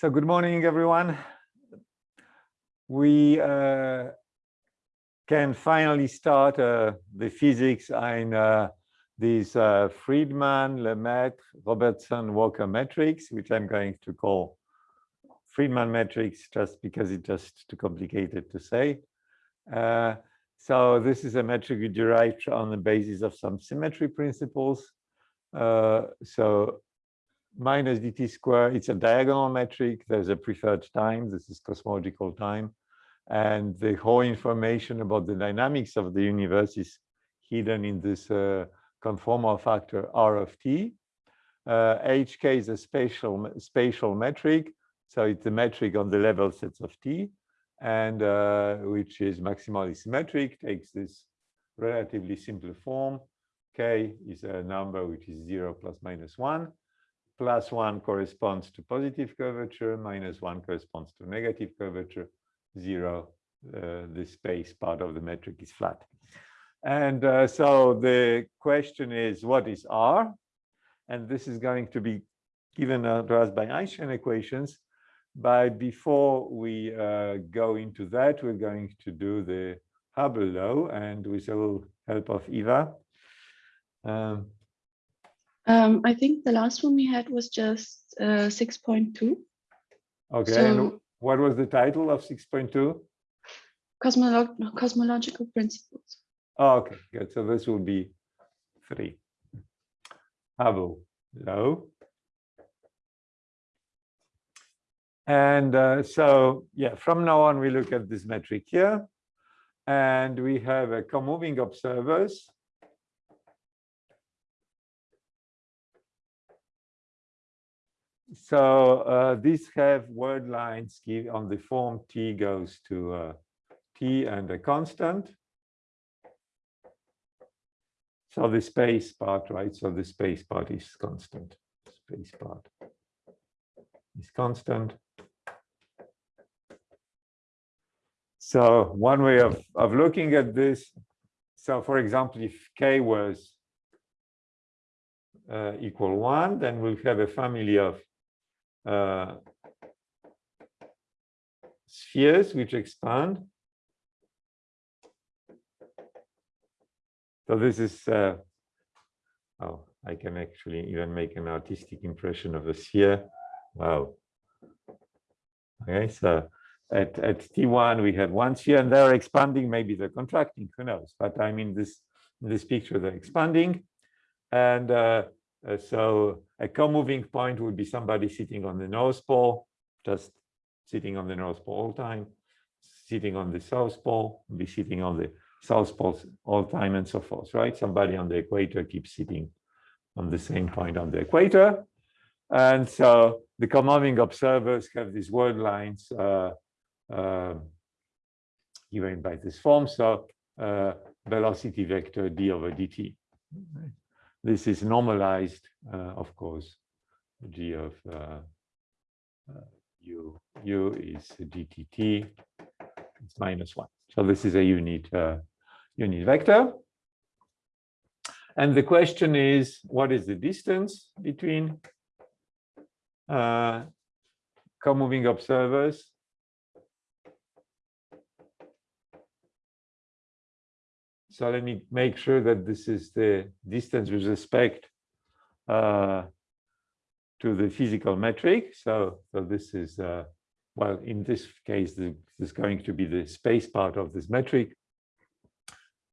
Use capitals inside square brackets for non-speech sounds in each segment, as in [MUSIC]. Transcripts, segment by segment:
So good morning, everyone. We uh, can finally start uh, the physics in uh, these uh, Friedmann, Lemaitre, Robertson, Walker metrics, which I'm going to call Friedmann metrics just because it's just too complicated to say. Uh, so this is a metric we derived on the basis of some symmetry principles. Uh, so minus dt square, it's a diagonal metric. There's a preferred time. This is cosmological time. And the whole information about the dynamics of the universe is hidden in this uh, conformal factor R of t. Uh, HK is a spatial, spatial metric. So it's a metric on the level sets of t, and uh, which is maximally symmetric, takes this relatively simple form. K is a number which is 0 plus minus 1 plus one corresponds to positive curvature, minus one corresponds to negative curvature, zero, uh, the space part of the metric is flat. And uh, so the question is, what is R? And this is going to be given to us by Einstein equations. But before we uh, go into that, we're going to do the Hubble law and with little help of Eva. Um, um, I think the last one we had was just uh, 6.2. Okay, so, and what was the title of 6.2? Cosmolo cosmological principles. Oh, okay, good. So this will be three. Hubble law. And uh, so, yeah, from now on, we look at this metric here. And we have a co-moving observers so uh, these have world lines on the form t goes to uh, t and a constant. So the space part, right? So the space part is constant. Space part is constant. So one way of, of looking at this, so for example, if k was uh, equal one, then we'll have a family of uh, spheres which expand. So this is, uh, oh, I can actually even make an artistic impression of a sphere. Wow. Okay, so at, at T1 we have one sphere and they're expanding, maybe they're contracting, who knows? But I mean, this, this picture, they're expanding. And uh, uh, so a co-moving point would be somebody sitting on the North Pole, just sitting on the North Pole all time, sitting on the South Pole, be sitting on the South Pole all time and so forth, right? Somebody on the equator keeps sitting on the same point on the equator. And so the co-moving observers have these world lines uh, uh, given by this form. So uh, velocity vector d over dt. This is normalized, uh, of course, g of uh, uh, u, u is dtt, it's minus one. So this is a unit, unit vector. And the question is, what is the distance between uh, co-moving observers So let me make sure that this is the distance with respect uh, to the physical metric. So, so this is, uh, well, in this case, this is going to be the space part of this metric.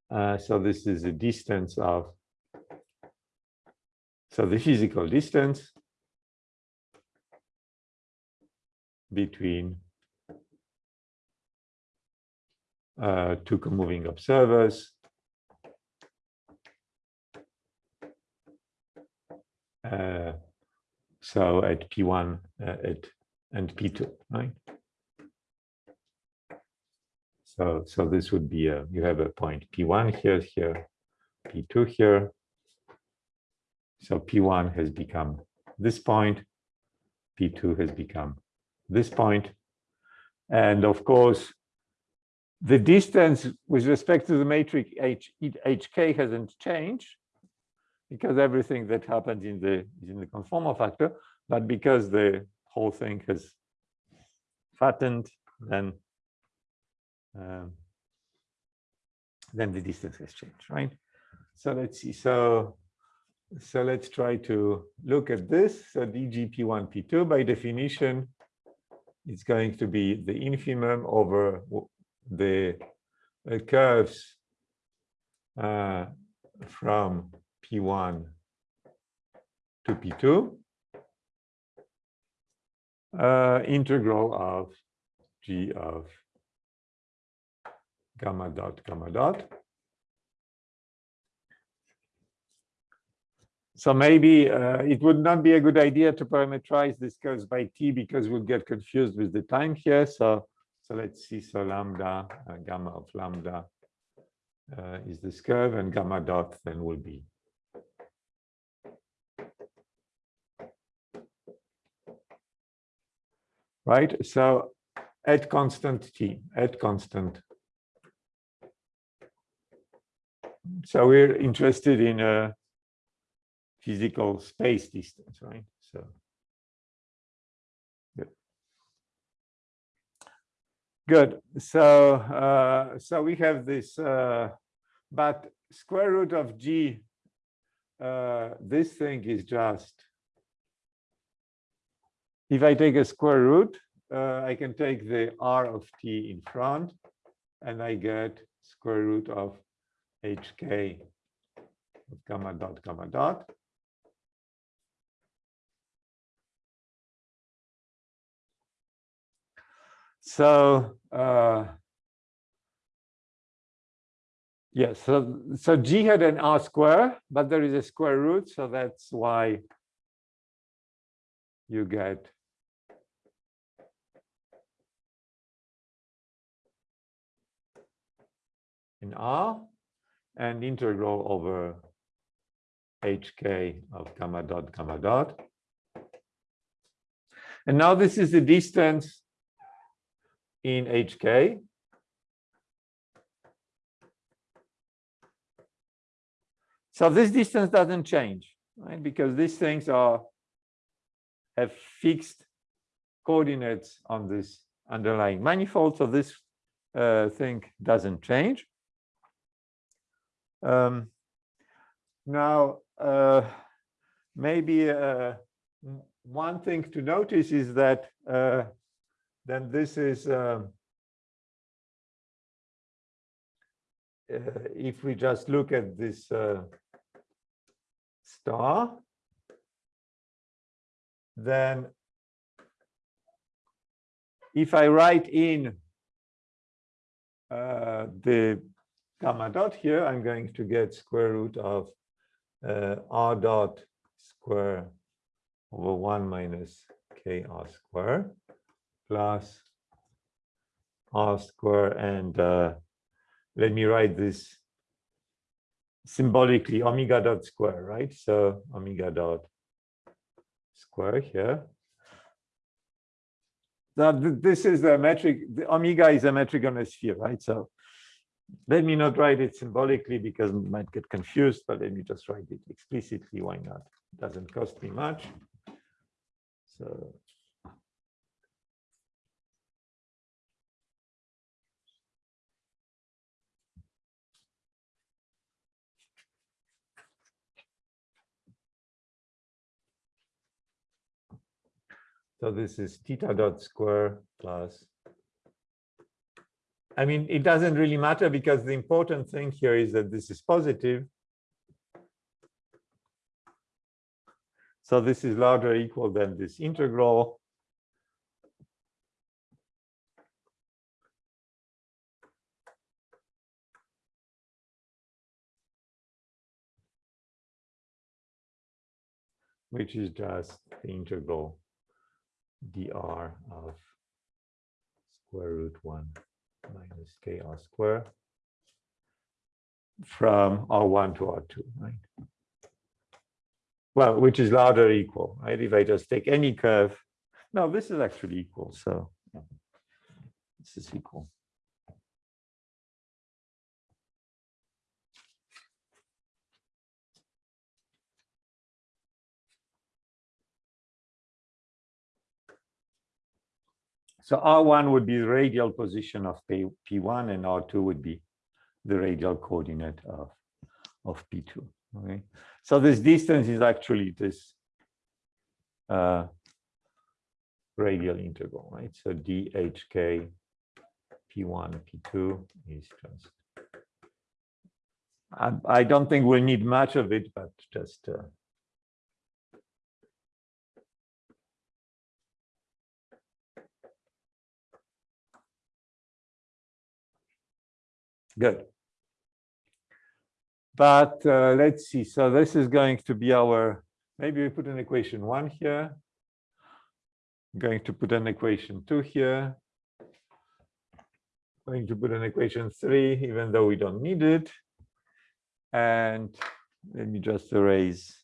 Uh, so this is the distance of, so the physical distance between uh, two moving observers so at P1 uh, at and P2, right? So, so this would be a, you have a point P1 here, here, P2 here. So P1 has become this point, P2 has become this point. And of course, the distance with respect to the matrix H, HK hasn't changed because everything that happens in the is in the conformal factor, but because the whole thing has fattened, then um, then the distance has changed, right? So let's see. So so let's try to look at this. So dgp1p2 by definition, it's going to be the infimum over the uh, curves uh, from p1 to p2 uh, integral of g of gamma dot gamma dot. So maybe uh, it would not be a good idea to parameterize this curves by t because we'll get confused with the time here. So, so let's see. So lambda, uh, gamma of lambda uh, is this curve and gamma dot then will be right? So at constant t, at constant. So we're interested in a physical space distance, right? So good. Good. So uh, so we have this, uh, but square root of g. Uh, this thing is just if I take a square root, uh, I can take the r of t in front, and I get square root of hk gamma dot gamma dot. So uh, yes, so so g had an r square, but there is a square root, so that's why you get in R and integral over hk of gamma dot gamma dot. And now this is the distance in hk. So this distance doesn't change, right? Because these things are have fixed coordinates on this underlying manifold. So this uh, thing doesn't change. Um, now, uh, maybe uh, one thing to notice is that uh, then this is um, uh, if we just look at this uh, star, then if I write in uh, the gamma dot here, I'm going to get square root of uh, r dot square over 1 minus k r square plus r square and uh, let me write this symbolically omega dot square, right? So omega dot square here. Now this is a metric, the omega is a metric on a sphere, right? So let me not write it symbolically because I might get confused, but let me just write it explicitly. Why not? It doesn't cost me much. So So this is theta dot square plus I mean, it doesn't really matter because the important thing here is that this is positive. So this is larger equal than this integral. which is just the integral dr of square root 1 minus kr square from R1 to R2, right? Well, which is larger equal, right? If I just take any curve, no, this is actually equal, so this is equal. So R1 would be the radial position of P, P1 and R2 would be the radial coordinate of, of P2. Okay. So this distance is actually this uh, radial integral, right? So DHK P1, P2 is just, I, I don't think we'll need much of it, but just uh, Good. But uh, let's see. So this is going to be our, maybe we put an equation one here. I'm going to put an equation two here. I'm Going to put an equation three, even though we don't need it. And let me just erase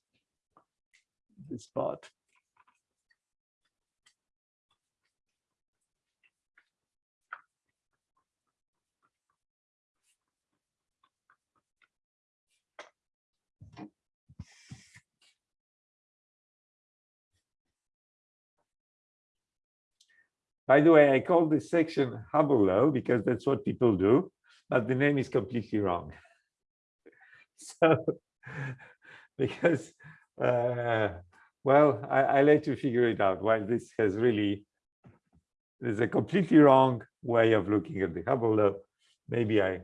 this part. By the way, I call this section Hubble law because that's what people do, but the name is completely wrong. [LAUGHS] So, [LAUGHS] because, uh, well, I, I let you figure it out. While this has really, there's a completely wrong way of looking at the Hubble law. Maybe I,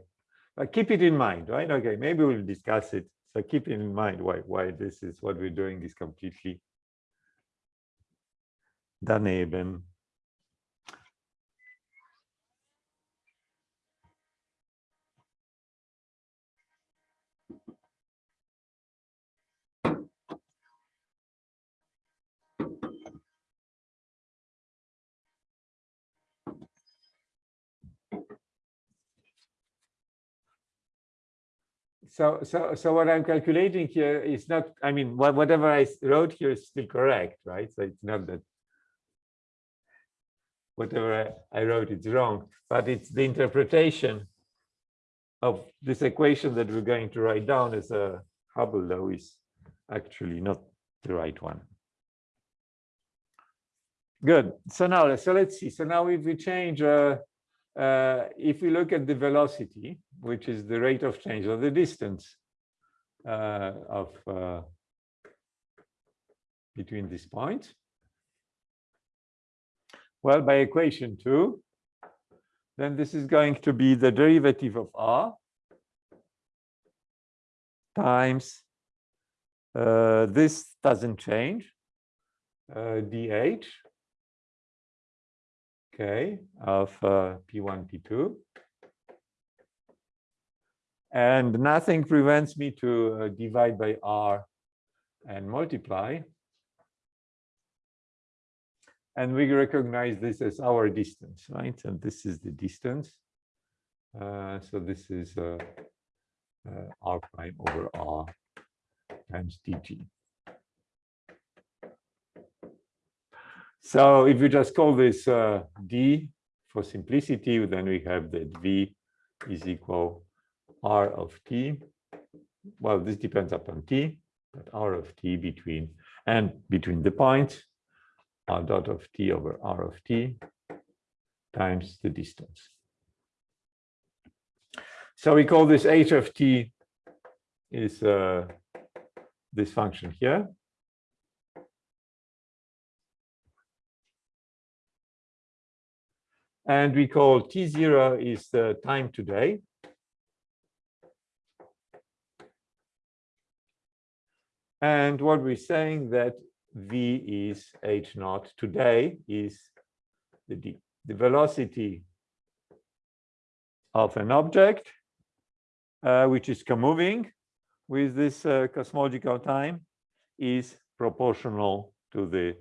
but keep it in mind, right? Okay, maybe we'll discuss it. So keep it in mind why why this is what we're doing is completely daneben. So so so what i'm calculating here is not i mean what, whatever i wrote here is still correct right? So it's not that whatever I, I wrote is wrong but it's the interpretation of this equation that we're going to write down as a Hubble law is actually not the right one. Good. So now so let's see. So now if we change uh, uh, if we look at the velocity, which is the rate of change of the distance uh, of uh, between these points, well, by equation two, then this is going to be the derivative of r times uh, this doesn't change uh, dh okay, of uh, P1, P2. And nothing prevents me to uh, divide by R and multiply. And we recognize this as our distance, right? And this is the distance. Uh, so this is uh, uh, R prime over R times dg. So if you just call this uh, d for simplicity, then we have that v is equal r of t. Well, this depends upon t, but r of t between and between the points, r dot of t over r of t times the distance. So we call this h of t is uh, this function here. And we call T0 is the time today. And what we're saying that V is H naught today is the, D, the velocity of an object, uh, which is moving with this uh, cosmological time is proportional to the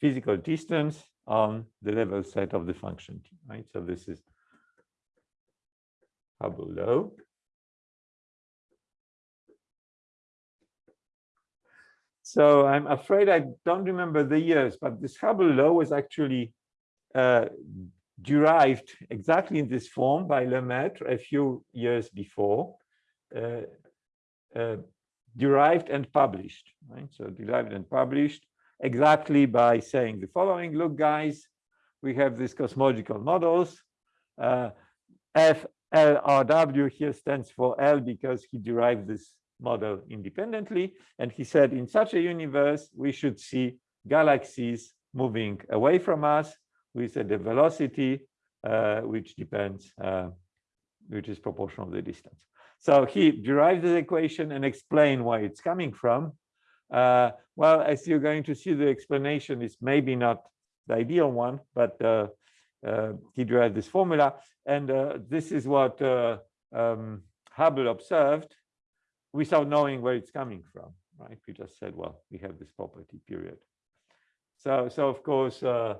physical distance on the level set of the function t, right? So this is Hubble law. So I'm afraid I don't remember the years, but this Hubble law was actually uh, derived exactly in this form by Lemaitre a few years before, uh, uh, derived and published, right? So derived and published exactly by saying the following, look, guys, we have these cosmological models. Uh, FLRW here stands for L because he derived this model independently. And he said in such a universe, we should see galaxies moving away from us with a velocity uh, which depends, uh, which is proportional to the distance. So he derived the equation and explained why it's coming from. Uh, well, as you're going to see, the explanation is maybe not the ideal one, but uh, uh, he derived this formula. And uh, this is what um, Hubble observed without knowing where it's coming from, right? We just said, well, we have this property period. So, so of course, uh,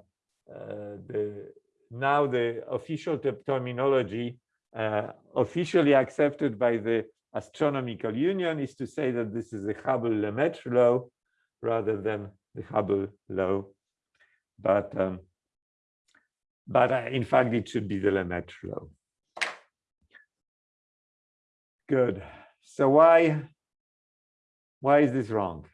uh, the now the official terminology uh, officially accepted by the astronomical union is to say that this is the Hubble-Lemaitre law rather than the Hubble law. But um, but uh, in fact, it should be the Lemaitre law. Good. So why why is this wrong?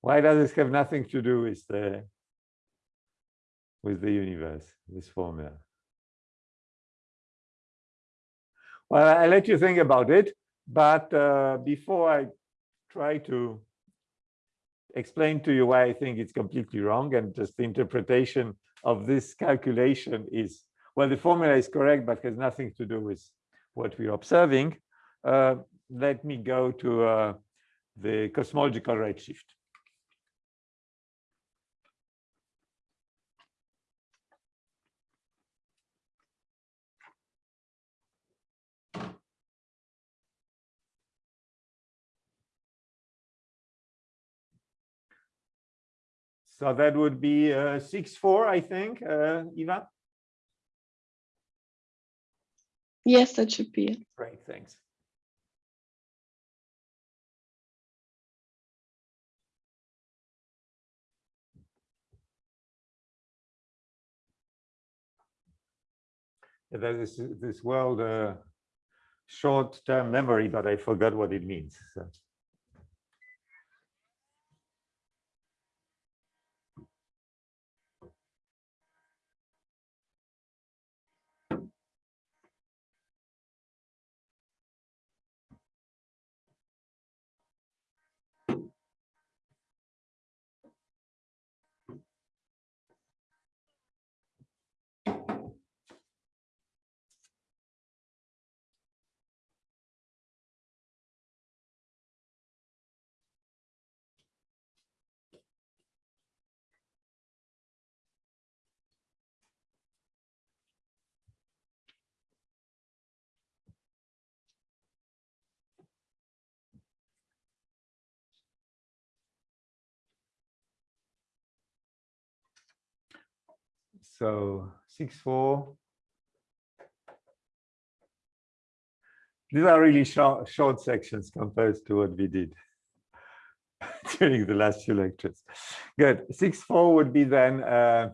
Why does this have nothing to do with the with the universe, this formula? Well, I let you think about it, but uh, before I try to explain to you why I think it's completely wrong and just the interpretation of this calculation is, well, the formula is correct, but has nothing to do with what we're observing. Uh, let me go to uh, the cosmological redshift. So that would be uh, six four, I think, uh, Eva. Yes, that should be it. Great, thanks. There is this world uh, short-term memory, but I forgot what it means. So. So six four. These are really short, short sections compared to what we did [LAUGHS] during the last few lectures. Good. Six four would be then, uh,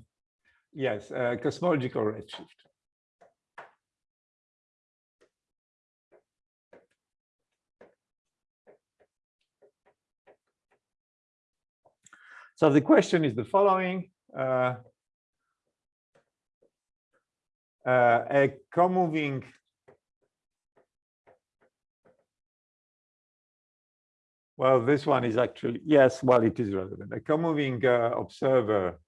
yes, uh, cosmological redshift. So the question is the following. Uh, a co-moving well this one is actually yes well it is relevant. A co-moving uh, observer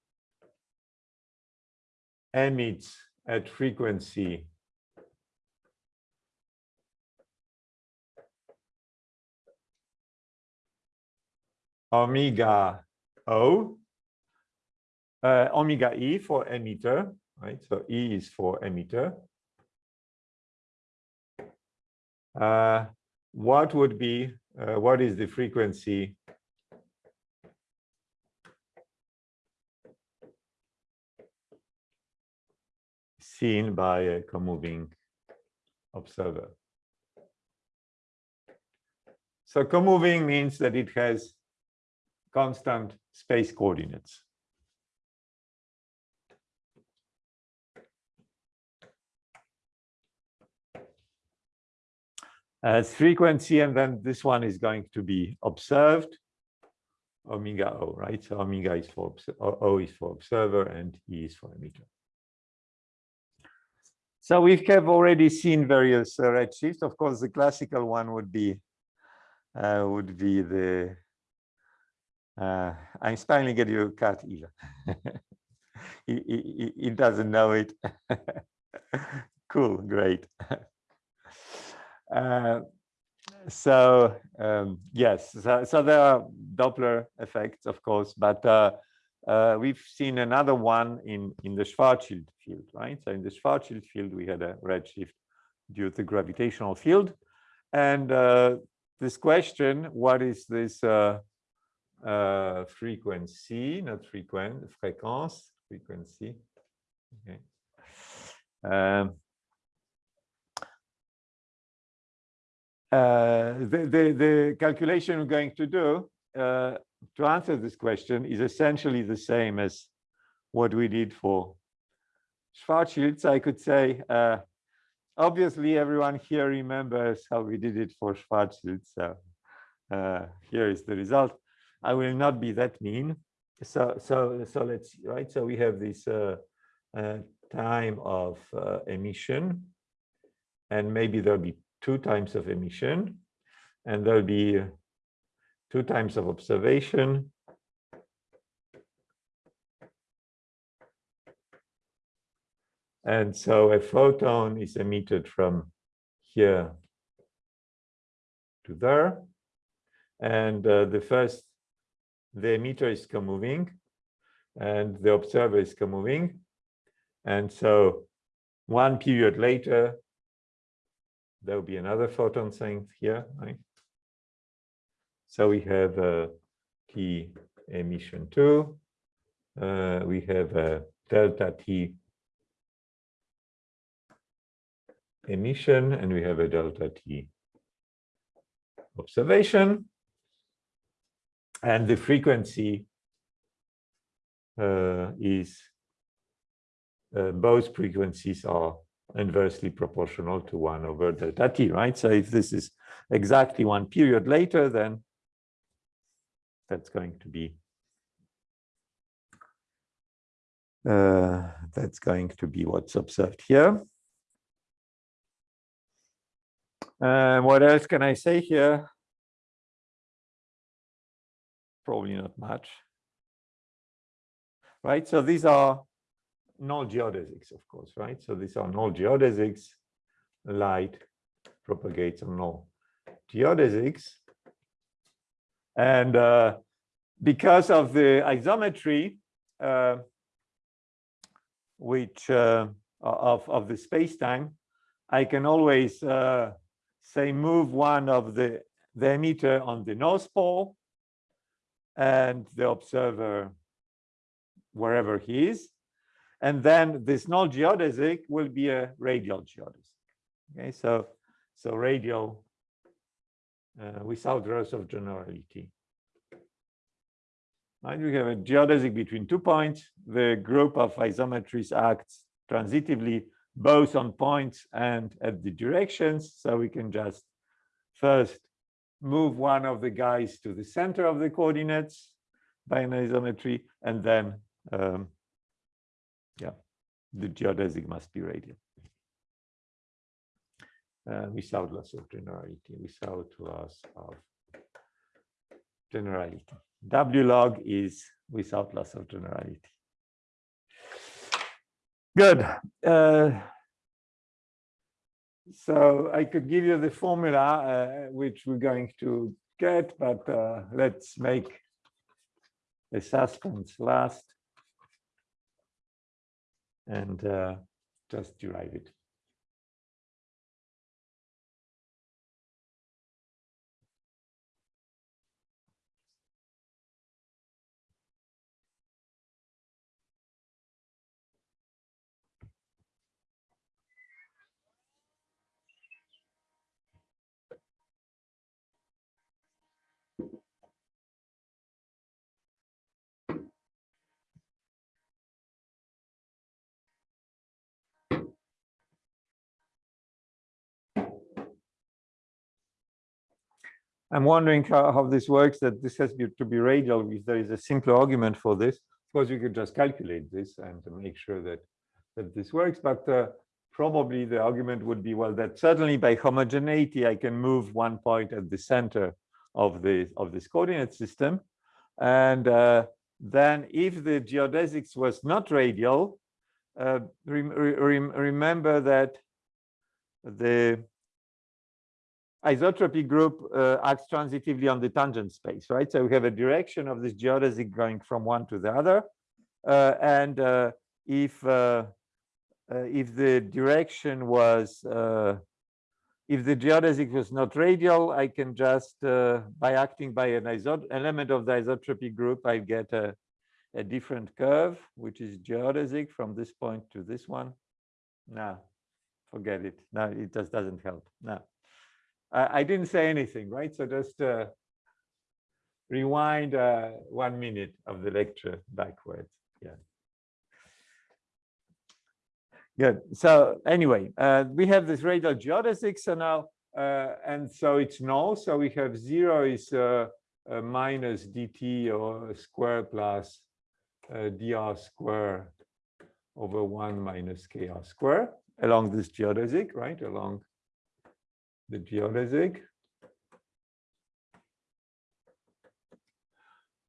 emits at frequency omega o uh, omega e for emitter right? So E is for emitter. Uh, what would be, uh, what is the frequency seen by a comoving observer? So comoving means that it has constant space coordinates. As frequency, and then this one is going to be observed. omega O, right? So omega is for O is for observer and E is for emitter. So we have already seen various uh, redshifts. Of course, the classical one would be uh, would be the uh, I'm finally get you he, he, he doesn't know it. [LAUGHS] cool, great. [LAUGHS] Uh, so um, yes, so, so, there are Doppler effects, of course, but uh, uh, we've seen another one in in the Schwarzschild field, right? So in the Schwarzschild field, we had a redshift due to the gravitational field, and uh, this question, what is this uh, frequency, not frequent, fréquence, frequency. Okay. Um, the, the, the, calculation we're going to do uh, to answer this question is essentially the same as what we did for Schwarzschild. I could say, uh, obviously everyone here remembers how we did it for Schwarzschild. So uh, here is the result. I will not be that mean. So, so, so let's right? So we have this uh, uh, time of uh, emission, and maybe there'll be two times of emission, and there'll be two times of observation. And so a photon is emitted from here to there. And uh, the first the emitter is co-moving and the observer is co-moving. And so one period later, there will be another photon length here, right? So we have a T emission two, uh, we have a delta T emission, and we have a delta T observation and the frequency uh, is uh, both frequencies are inversely proportional to 1 over delta t, right? So if this is exactly one period later, then that's going to be uh, that's going to be what's observed here. Uh, what else can I say here? probably not much. Right, so these are null geodesics, of course, right? So these are null geodesics. Light propagates on null geodesics. And uh, because of the isometry, uh, which uh, of, of the space-time, I can always uh, say move one of the, the emitter on the north pole and the observer wherever he is. And then this null geodesic will be a radial geodesic. Okay, so so radial uh, without loss of generality. And we have a geodesic between two points. The group of isometries acts transitively both on points and at the directions. So we can just first move one of the guys to the center of the coordinates by an isometry, and then, um, the geodesic must be radial. Uh, without loss of generality, without loss of generality. W log is without loss of generality. Good. Uh, so I could give you the formula, uh, which we're going to get, but uh, let's make the suspense last and uh, just derive it. I'm wondering how, how this works, that this has to be radial, if there is a simpler argument for this. Of course, you could just calculate this and make sure that, that this works, but uh, probably the argument would be, well, that certainly by homogeneity, I can move one point at the center of the of this coordinate system. And uh, then if the geodesics was not radial, uh, rem rem remember that the isotropy group uh, acts transitively on the tangent space, right? So we have a direction of this geodesic going from one to the other. Uh, and uh, if uh, if the direction was if the geodesic was not radial, I can just, uh, by acting by an element of the isotropy group, I get a, a different curve, which is geodesic from this point to this one. No, forget it. No, it just doesn't help. No, I, I didn't say anything, right? So just uh, rewind uh, one minute of the lecture backwards. Yeah. Good. So anyway, uh, we have this radial geodesic. So now, uh, and so it's null. So we have zero is uh, minus dt or square plus uh, dr square over one minus kr square along this geodesic, right? Along the geodesic.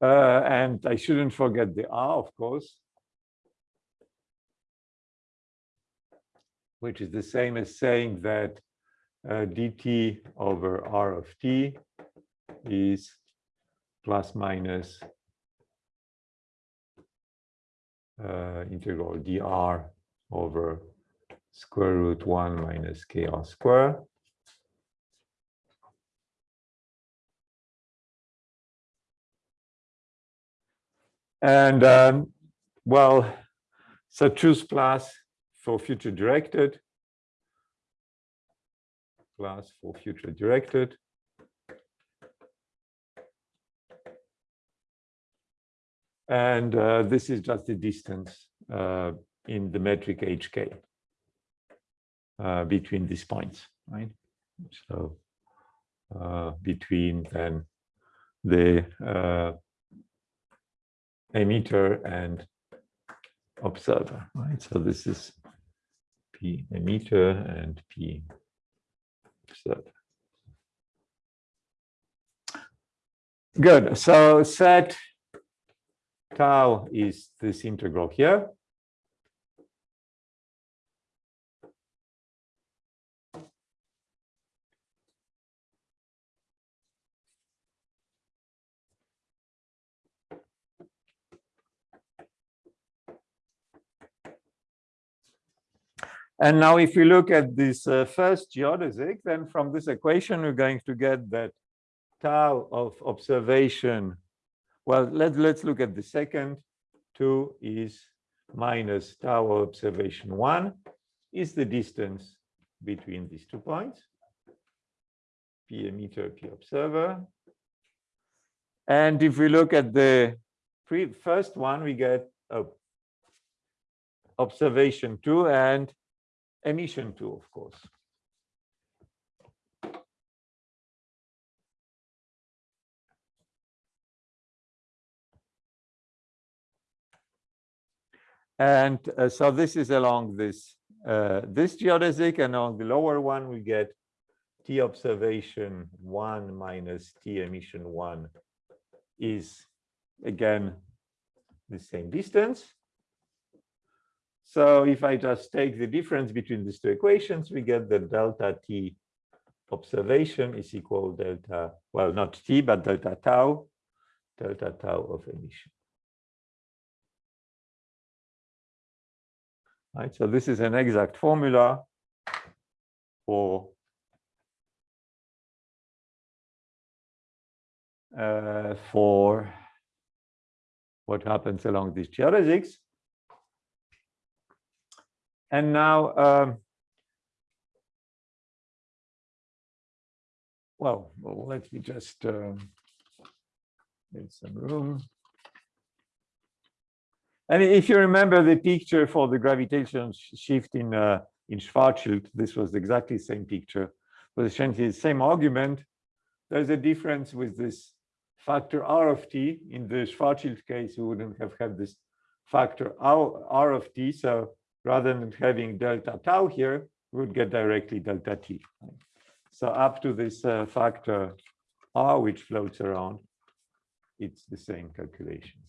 Uh, and I shouldn't forget the r, of course. which is the same as saying that uh, dt over r of t is plus minus uh, integral dr over square root 1 minus kr square. And um, well, so choose plus for future directed, class for future directed. And uh, this is just the distance uh, in the metric hk uh, between these points, right? So uh, between then the uh, emitter and observer, right? So this is P emitter and P observer. Good. So set tau is this integral here. And now if we look at this uh, first geodesic, then from this equation, we're going to get that tau of observation. Well, let, let's look at the second. Two is minus tau of observation one is the distance between these two points. P emitter, P observer. And if we look at the first one, we get oh, observation two and emission two, of course. And uh, so this is along this uh, this geodesic, and on the lower one we get t observation one minus t emission one is again the same distance. So if I just take the difference between these two equations, we get that delta t observation is equal delta, well, not t, but delta tau, delta tau of emission. Right, so this is an exact formula for uh, for what happens along these geodesics. And now, um, well, let me just uh, some room. And if you remember the picture for the gravitational shift in uh, in Schwarzschild, this was exactly the same picture, was essentially the same argument, there's a difference with this factor r of t. In the Schwarzschild case, we wouldn't have had this factor r, r of t. So rather than having delta tau here, we would get directly delta t. So up to this uh, factor r, which floats around, it's the same calculation.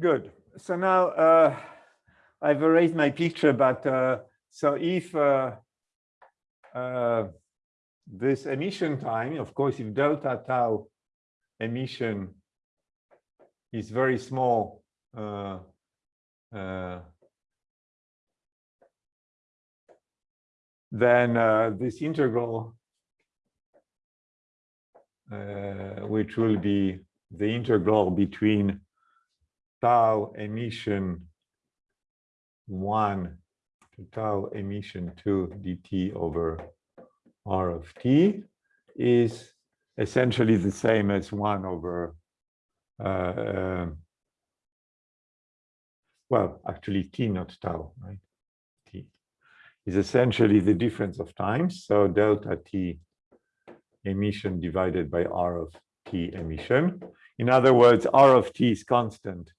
Good. So now uh, I've erased my picture, but uh, so if uh, uh, this emission time, of course, if delta tau emission is very small, uh, uh, then this integral, which will be the integral between tau emission 1 to tau emission 2 dt over r of t is essentially the same as 1 over uh, uh, well actually t not tau right? T is essentially the difference of times so delta t emission divided by r of t emission. In other words r of t is constant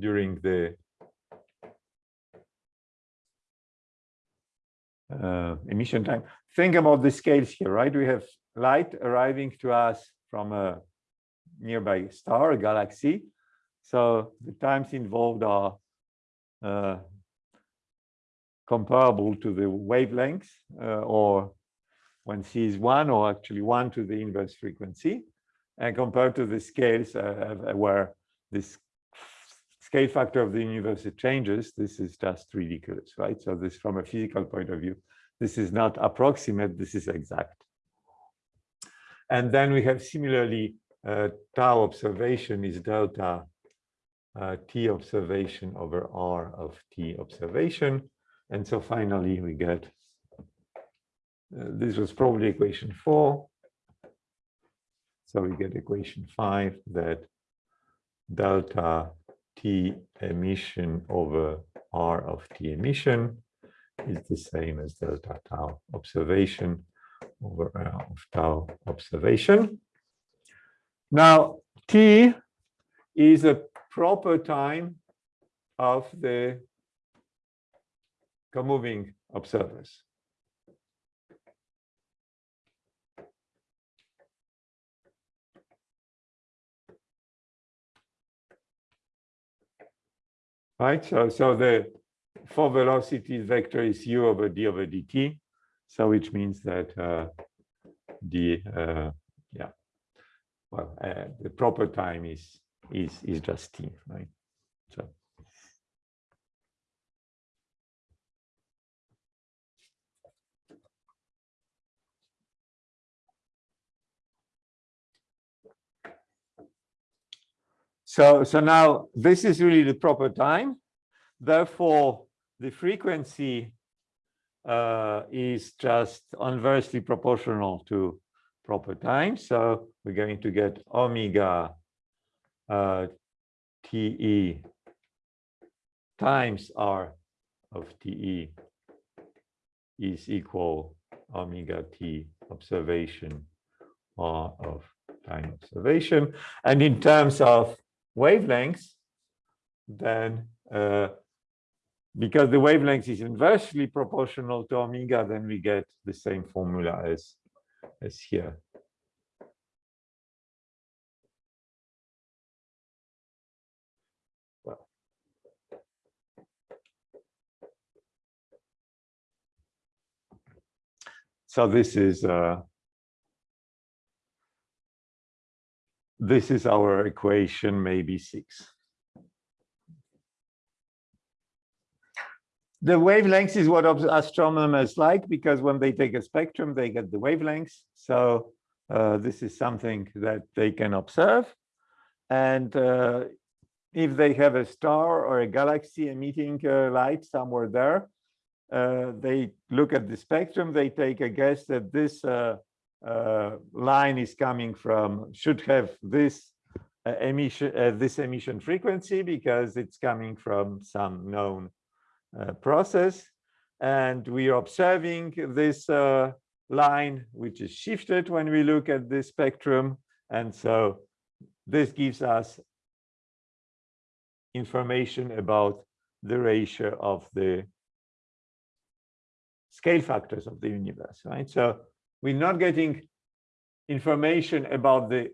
during the uh, emission time. Think about the scales here, right? We have light arriving to us from a nearby star, a galaxy. So the times involved are uh, comparable to the wavelength, uh, or when c is one, or actually one to the inverse frequency, and compared to the scales uh, where this scale factor of the universe it changes, this is just ridiculous, right? So this from a physical point of view, this is not approximate, this is exact. And then we have similarly uh, tau observation is delta uh, t observation over r of t observation. And so finally we get, uh, this was probably equation four. So we get equation five that delta T emission over R of T emission is the same as delta tau observation over R of tau observation. Now, T is a proper time of the comoving observers. Right? So, so the four velocity vector is u over d over dt. So which means that uh, the uh, yeah, well, uh, the proper time is is is just t, right? So. So, so now this is really the proper time. Therefore, the frequency uh, is just inversely proportional to proper time. So we're going to get omega uh, TE times R of TE is equal omega T observation R of time observation. And in terms of wavelengths, then uh, because the wavelength is inversely proportional to omega, then we get the same formula as, as here. So this is uh, this is our equation, maybe six. The wavelengths is what astronomers like because when they take a spectrum, they get the wavelengths. So uh, this is something that they can observe. And uh, if they have a star or a galaxy emitting uh, light somewhere there, uh, they look at the spectrum, they take a guess that this uh, uh, line is coming from, should have this emission, this emission frequency because it's coming from some known uh, process. And we are observing this uh, line, which is shifted when we look at the spectrum. And so this gives us information about the ratio of the scale factors of the universe, right? So we're not getting information about the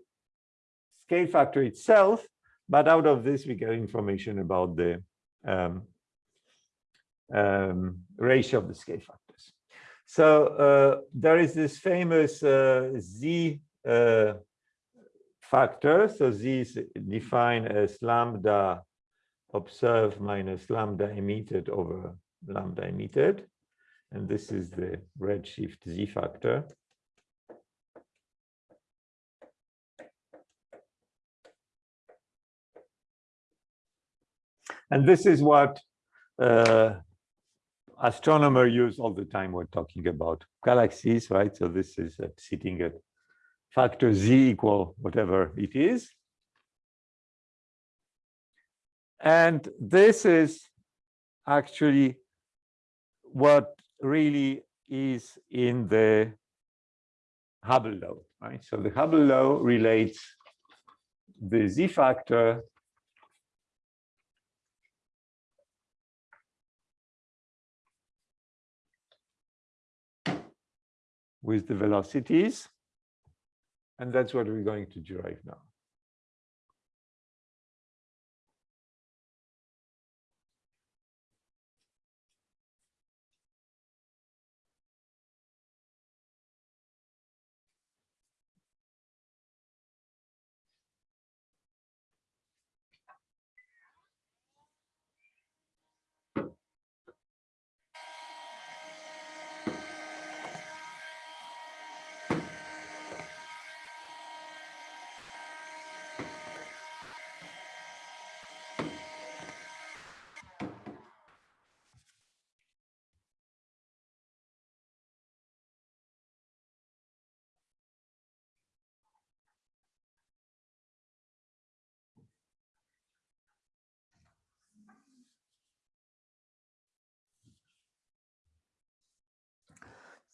scale factor itself, but out of this we get information about the um, um, ratio of the scale factors. So uh, there is this famous uh, z uh, factor. So z is defined as lambda observed minus lambda emitted over lambda emitted. And this is the redshift z factor. And this is what uh, astronomer use all the time we're talking about galaxies, right? So this is uh, sitting at factor z equal whatever it is. And this is actually what really is in the Hubble law, right? So the Hubble law relates the z factor with the velocities. And that's what we're going to derive now.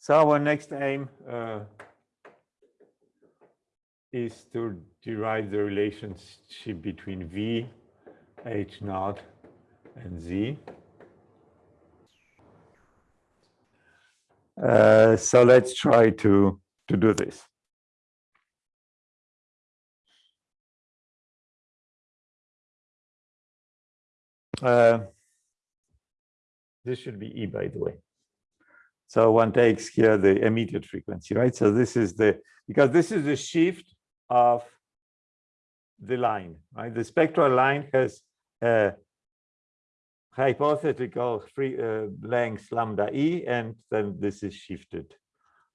So our next aim uh, is to derive the relationship between V, H naught, and Z. Uh, so let's try to, to do this. Uh, this should be E, by the way. So one takes here the immediate frequency, right? So this is the, because this is the shift of the line, right? The spectral line has a hypothetical free uh, length lambda e, and then this is shifted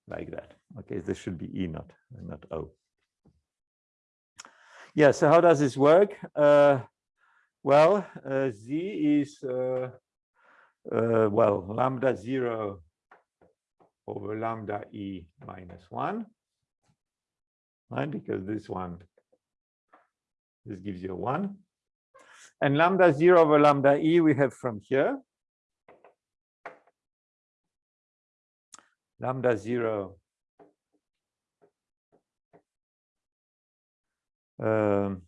like that. Okay, this should be e, not, not o. Yeah, so how does this work? Uh, well, uh, z is, uh, uh, well, lambda 0 over lambda e minus 1, right? Because this one, this gives you a 1. And lambda 0 over lambda e we have from here. Lambda 0 um,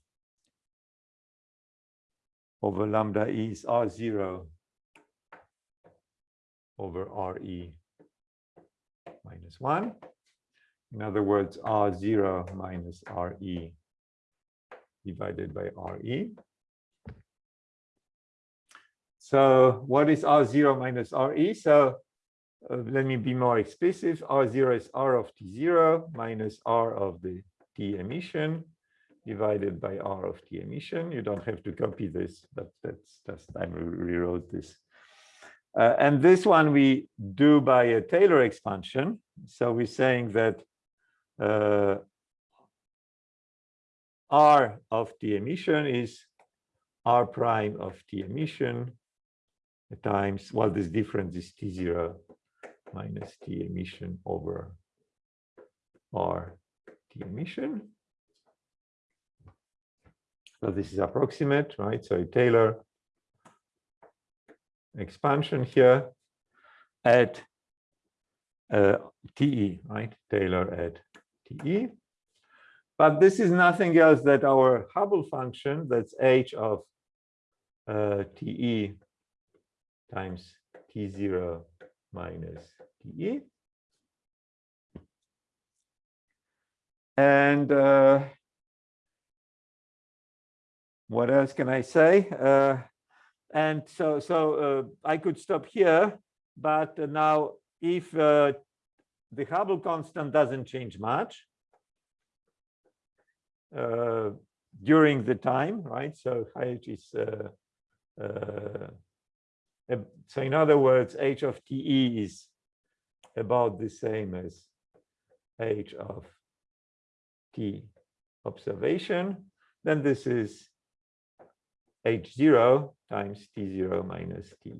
over lambda e is R0 over RE minus 1. In other words, R0 minus RE divided by RE. So what is R0 minus RE? So uh, let me be more explicit. R0 is R of T0 minus R of the T emission divided by R of T emission. You don't have to copy this, but that's just I rewrote this. Uh, and this one we do by a Taylor expansion. So we're saying that uh, R of T emission is R prime of T emission times, well, this difference is T0 minus T emission over R T emission. So this is approximate, right? So Taylor expansion here at uh, TE, right? Taylor at TE. But this is nothing else that our Hubble function, that's h of uh, TE times T0 minus TE. And uh, what else can I say? Uh, and so, so uh, I could stop here, but now if uh, the Hubble constant doesn't change much uh, during the time, right? So h is uh, uh, so in other words, h of te is about the same as h of t observation. Then this is h0 times t0 minus t.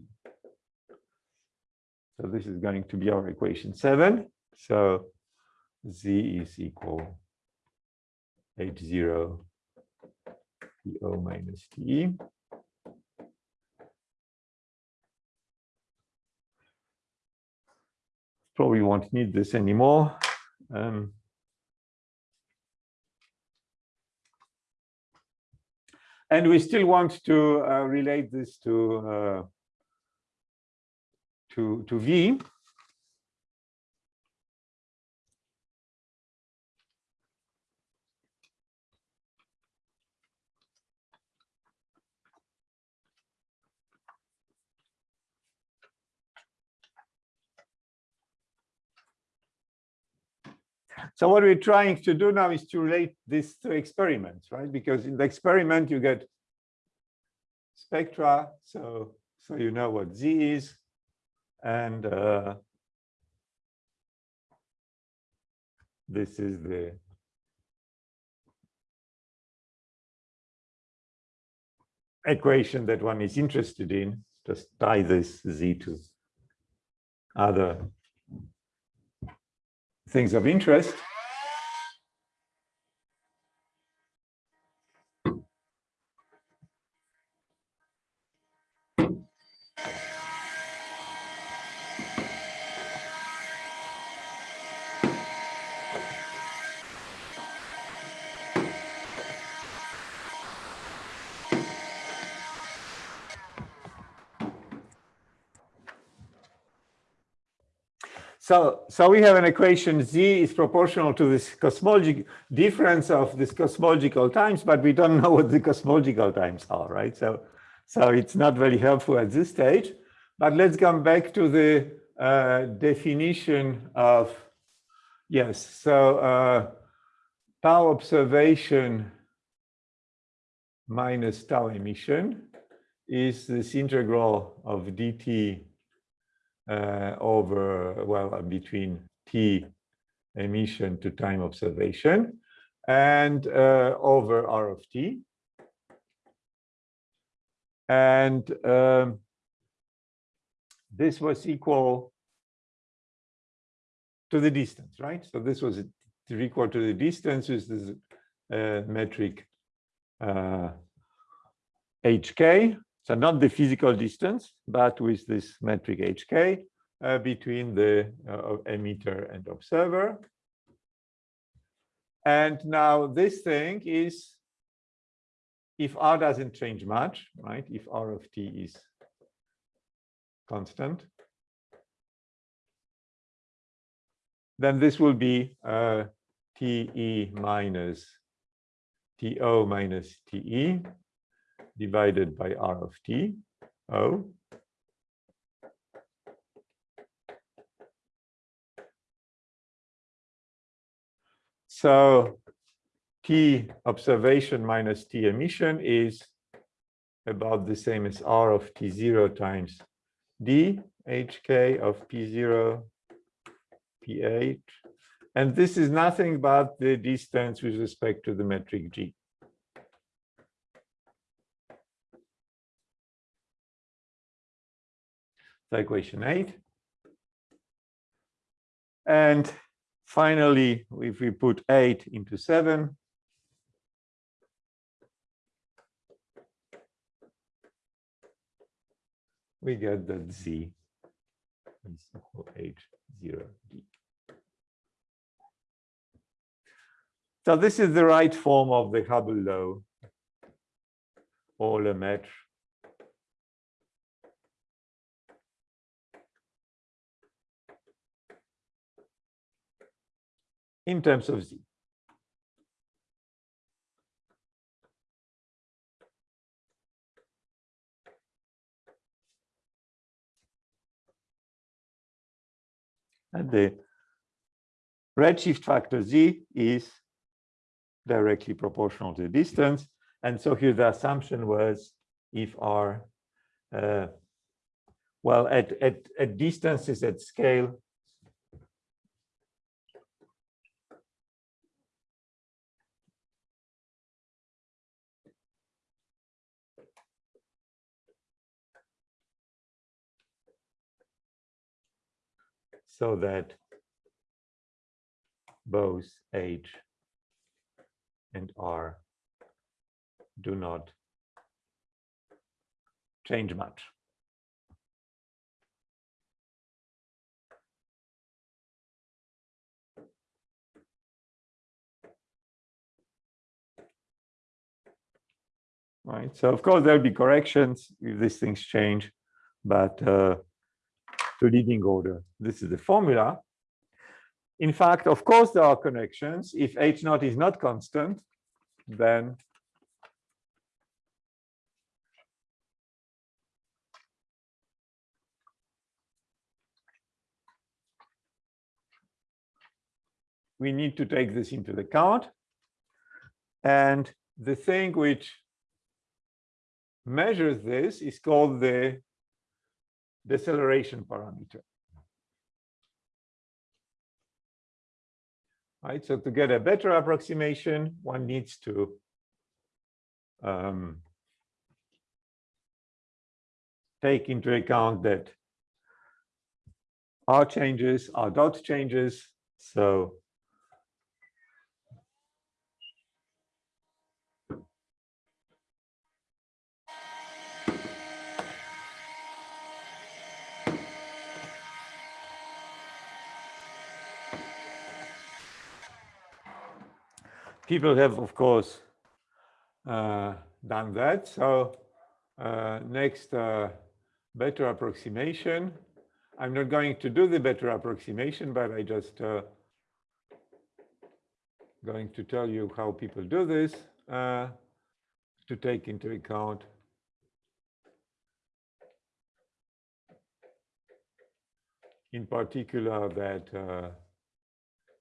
So this is going to be our equation seven. So z is equal h0 to minus t. Probably won't need this anymore. Um, And we still want to uh, relate this to, uh, to, to V. So what we're trying to do now is to relate this to experiments, right? Because in the experiment, you get spectra, so, so you know what Z is, and uh, this is the equation that one is interested in. Just tie this Z to other things of interest. So, so we have an equation z is proportional to this cosmological difference of this cosmological times, but we don't [LAUGHS] know what the cosmological times are, right? So, so it's not very helpful at this stage. But let's come back to the uh, definition of yes. So uh, tau observation minus tau emission is this integral of dt over, well, uh, between T emission to time observation and uh, over R of T. And um, this was equal to the distance, right? So this was equal to the distance with this uh, metric uh, HK so not the physical distance, but with this metric hk uh, between the uh, emitter and observer. And now this thing is if r doesn't change much, right? If r of t is constant, then this will be uh, te minus to minus te divided by r of t, o. So T observation minus T emission is about the same as R of T0 times D HK of P0 PH. And this is nothing but the distance with respect to the metric G. So equation eight. And finally, if we put eight into seven, we get that z is equal h0 d. So this is the right form of the Hubble law or Lemaitre. In terms of z. And the redshift factor z is directly proportional to the distance. And so here the assumption was if r, uh, well, at, at, at distances at scale, so that both H and R do not change much. Right, so of course there'll be corrections if these things change, but uh, to leading order. This is the formula. In fact, of course, there are connections. If H naught is not constant, then we need to take this into account. And the thing which measures this is called the deceleration parameter. Right, so to get a better approximation, one needs to um, take into account that R changes, R dot changes. So people have, of course, uh, done that. So uh, next, uh, better approximation. I'm not going to do the better approximation, but I just uh, going to tell you how people do this uh, to take into account in particular that uh,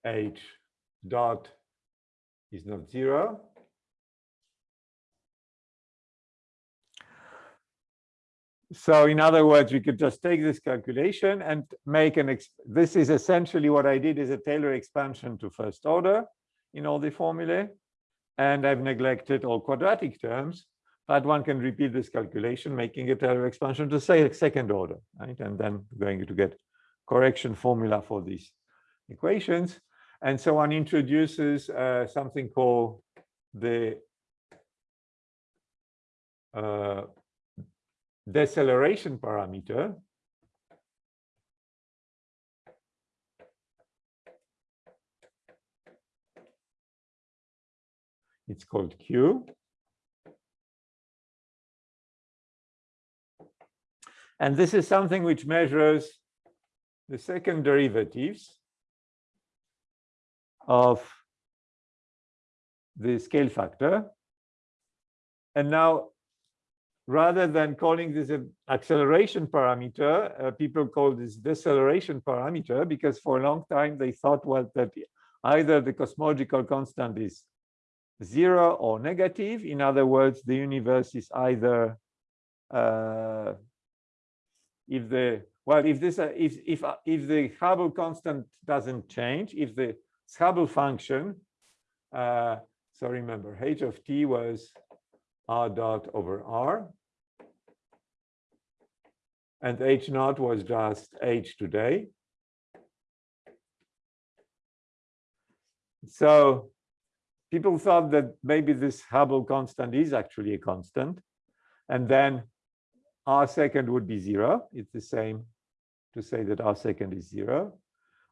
h dot is not zero. So in other words, we could just take this calculation and make an, this is essentially what I did is a Taylor expansion to first order in all the formulae. And I've neglected all quadratic terms, but one can repeat this calculation, making a Taylor expansion to say second order, right? And then going to get correction formula for these equations. And so one introduces uh, something called the uh, deceleration parameter. It's called Q. And this is something which measures the second derivatives of the scale factor. And now, rather than calling this an acceleration parameter, uh, people call this deceleration parameter because for a long time they thought well that either the cosmological constant is zero or negative. In other words, the universe is either uh, if the well, if this uh, if if uh, if the Hubble constant doesn't change, if the Hubble function, uh, so remember h of t was r dot over r, and h naught was just h today. So people thought that maybe this Hubble constant is actually a constant, and then r second would be zero. It's the same to say that r second is zero.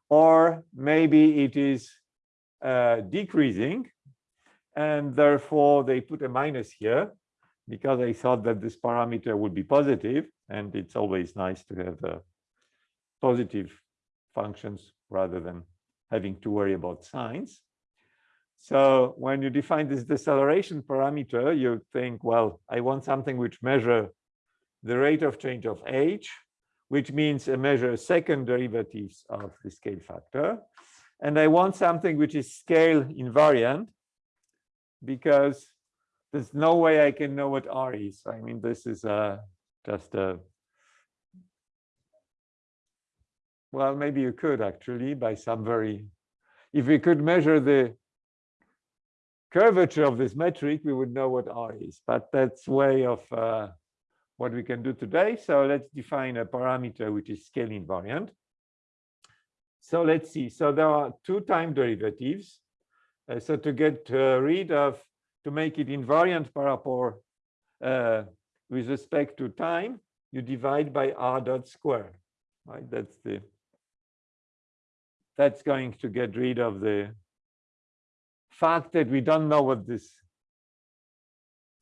Or maybe it is uh, decreasing, and therefore they put a minus here because they thought that this parameter would be positive, and it's always nice to have uh, positive functions rather than having to worry about signs. So when you define this deceleration parameter, you think, well, I want something which measure the rate of change of h, which means a measure second derivatives of the scale factor. And I want something which is scale invariant because there's no way I can know what R is. I mean, this is uh, just a, well, maybe you could actually by some very, if we could measure the curvature of this metric, we would know what R is, but that's way of uh, what we can do today. So let's define a parameter which is scale invariant. So let's see. So there are two time derivatives. Uh, so to get uh, rid of, to make it invariant par uh, with respect to time, you divide by r dot square, right? That's the, that's going to get rid of the fact that we don't know what this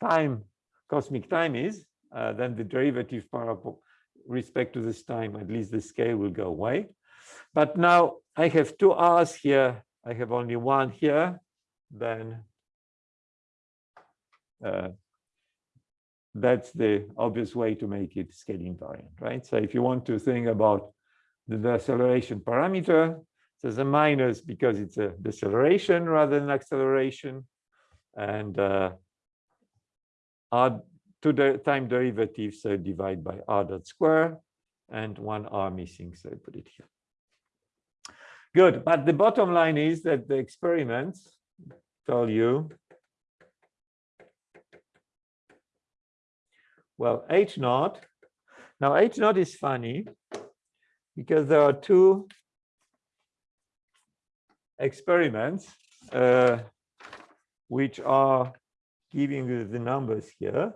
time, cosmic time is, uh, then the derivative parable respect to this time, at least the scale will go away. But now I have two r's here. I have only one here. Then uh, that's the obvious way to make it scale invariant, right? So if you want to think about the deceleration parameter, there's a minus because it's a deceleration rather than acceleration. And uh, r to the time derivative, so divide by r dot square and one r missing, so I put it here. Good, but the bottom line is that the experiments tell you, well, H naught, now H naught is funny because there are two experiments uh, which are giving you the numbers here.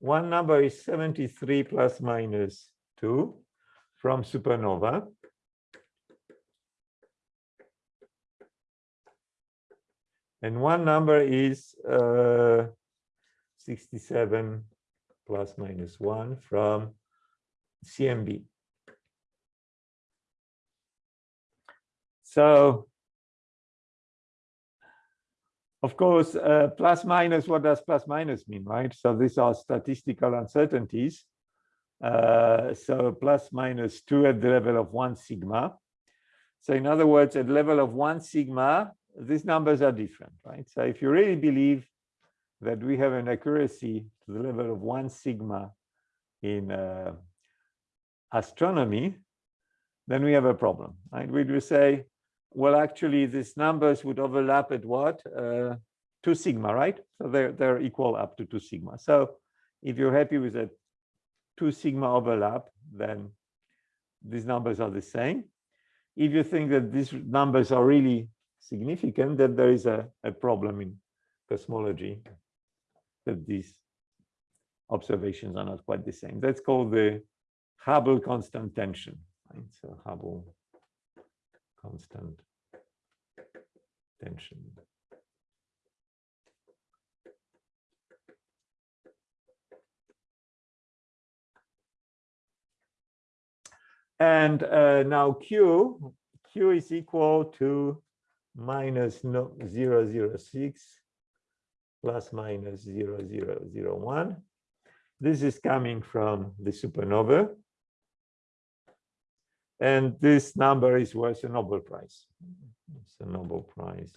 One number is 73 plus minus 2 from supernova. And one number is uh, 67 plus minus 1 from CMB. So of course, uh, plus minus, what does plus minus mean, right? So these are statistical uncertainties. Uh, so plus minus two at the level of one sigma. So in other words, at level of one sigma, these numbers are different, right? So if you really believe that we have an accuracy to the level of one sigma in uh, astronomy, then we have a problem, right? We do say, well, actually, these numbers would overlap at what? Uh, 2 sigma, right? So they're, they're equal up to 2 sigma. So if you're happy with a 2 sigma overlap, then these numbers are the same. If you think that these numbers are really significant, then there is a, a problem in cosmology that these observations are not quite the same. That's called the Hubble constant tension. Right? So Hubble constant tension. And uh, now Q, Q is equal to minus no, 0, 006 plus minus 0, 0, 0, 1. This is coming from the supernova. And this number is worth a Nobel Prize. It's a Nobel Prize.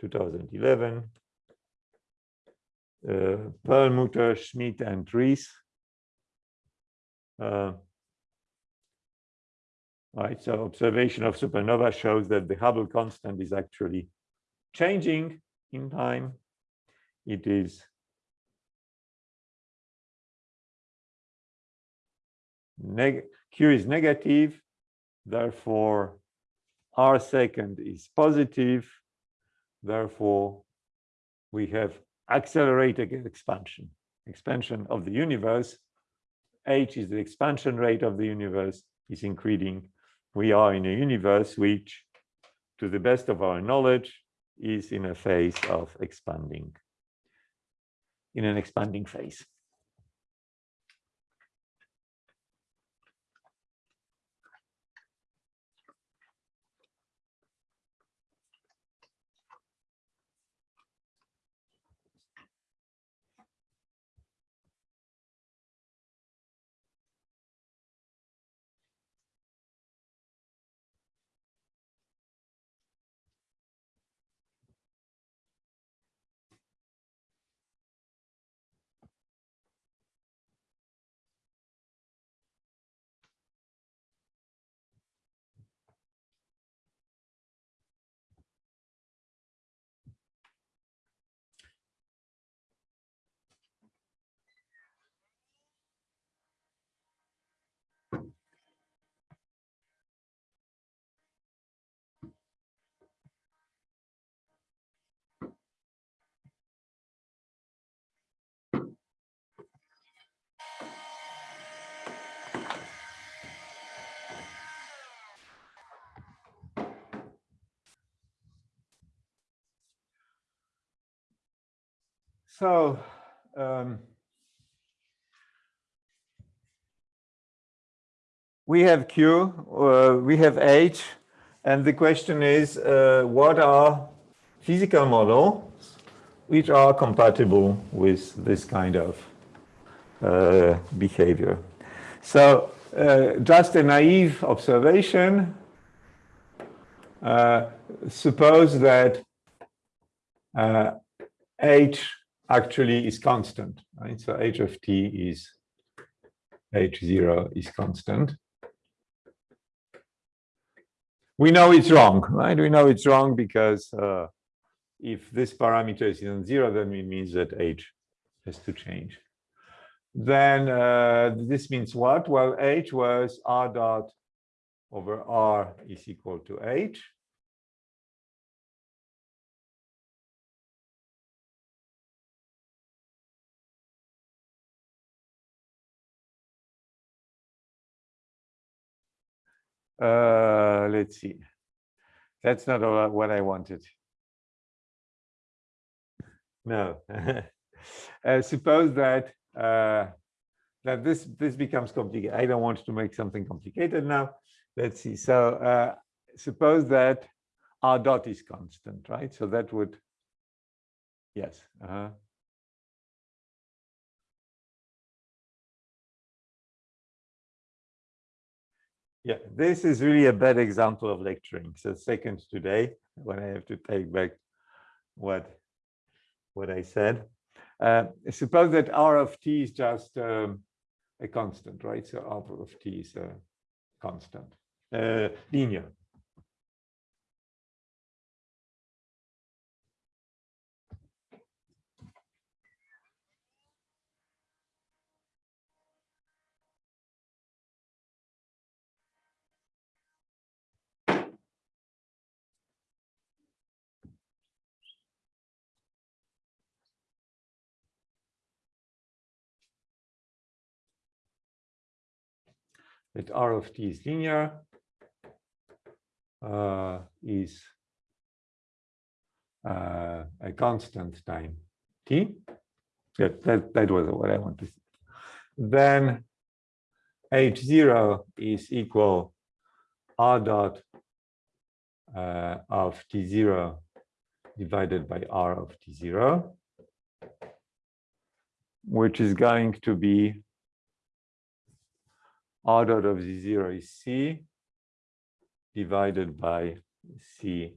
2011. Uh, Perlmutter, Schmidt, and Riess. Uh, right, so observation of supernova shows that the Hubble constant is actually changing in time. It is neg Q is negative, therefore R second is positive, therefore we have accelerated expansion, expansion of the universe. H is the expansion rate of the universe is increasing. We are in a universe which, to the best of our knowledge, is in a phase of expanding, in an expanding phase. So um, we have Q, uh, we have H, and the question is, uh, what are physical models which are compatible with this kind of uh, behavior? So uh, just a naive observation, uh, suppose that uh, H actually is constant, right? So h of t is h0 is constant. We know it's wrong, right? We know it's wrong because uh, if this parameter is in zero, then it means that h has to change. Then uh, this means what? Well, h was r dot over r is equal to h. Uh, let's see. That's not what I wanted. No. [LAUGHS] uh, suppose that uh, that this this becomes complicated. I don't want to make something complicated now. Let's see. So uh, suppose that r dot is constant, right? So that would yes. -huh. Yeah, this is really a bad example of lecturing. So second today, when I have to take back what what I said. Uh, suppose that R of t is just um, a constant, right? So R of t is a constant, uh, linear. That R of t is linear uh, is uh, a constant time t. That, that, that was what I wanted. then h0 is equal r dot uh, of t0 divided by r of t0, which is going to be r dot of z0 is c divided by c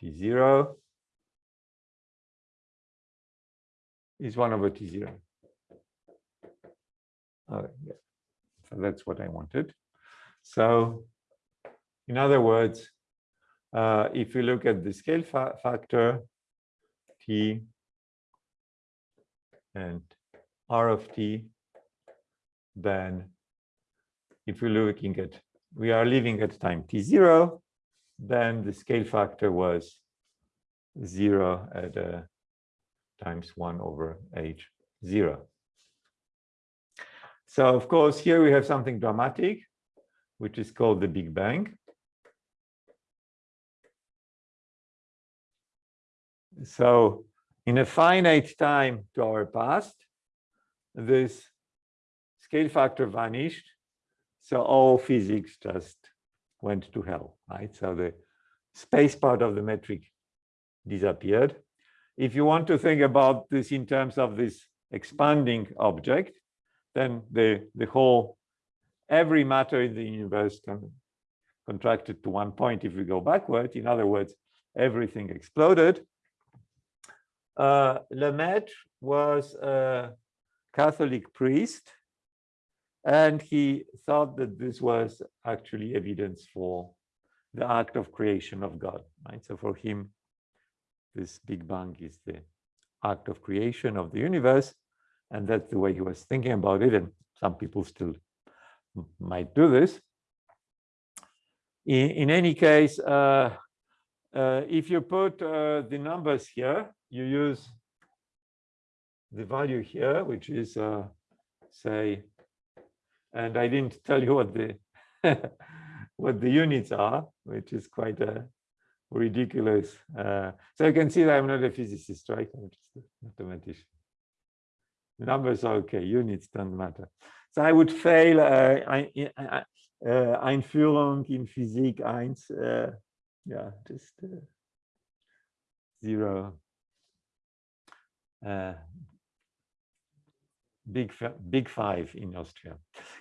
t0 is 1 over t0. Okay, yeah. So that's what I wanted. So in other words, uh, if you look at the scale fa factor, t and r of t, then if we're looking at, we are living at time t0, then the scale factor was zero at uh, times one over h zero. So of course, here we have something dramatic, which is called the Big Bang. So in a finite time to our past, this scale factor vanished. So all physics just went to hell, right? So the space part of the metric disappeared. If you want to think about this in terms of this expanding object, then the, the whole, every matter in the universe can contracted to one point if we go backward. In other words, everything exploded. Uh, Lemaitre was a Catholic priest, and he thought that this was actually evidence for the act of creation of God. Right? So for him, this Big Bang is the act of creation of the universe, and that's the way he was thinking about it. And some people still might do this. In, in any case, uh, uh, if you put uh, the numbers here, you use the value here, which is, uh, say, and I didn't [LAUGHS] tell you what the [LAUGHS] what the units are, which is quite a ridiculous. Uh, so you can see that I'm not a physicist, right? I'm just a mathematician. Numbers are okay, units don't matter. So I would fail uh, uh, Einführung in Physik 1, uh, yeah, just uh, zero. Big big five in Austria.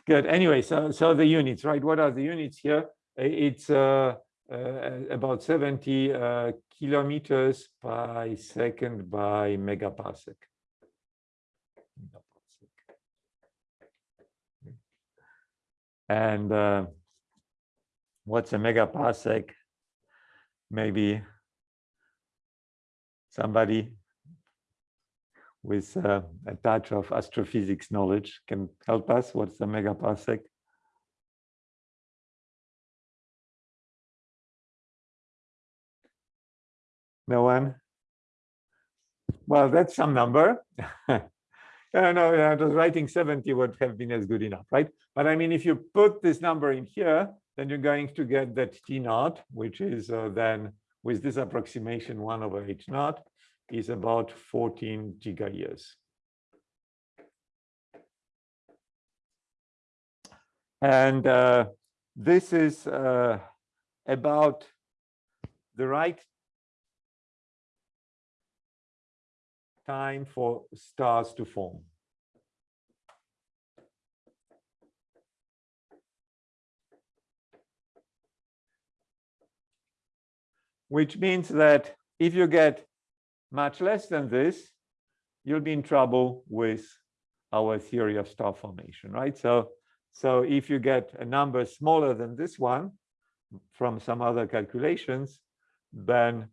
Good. Anyway, so so the units, right? What are the units here? It's uh, uh, about 70 uh, kilometers by second by megaparsec. And uh, what's a megaparsec? Maybe somebody with uh, a touch of astrophysics knowledge can help us. What's a megaparsec? No one? Well, that's some number. [LAUGHS] no, no, just writing 70 would have been as good enough, right? But I mean, if you put this number in here, then you're going to get that T naught, which is uh, then with this approximation one over H naught is about 14 giga years. And uh, this is uh, about the right time for stars to form. Which means that if you get much less than this, you'll be in trouble with our theory of star formation, right? So, so if you get a number smaller than this one from some other calculations, then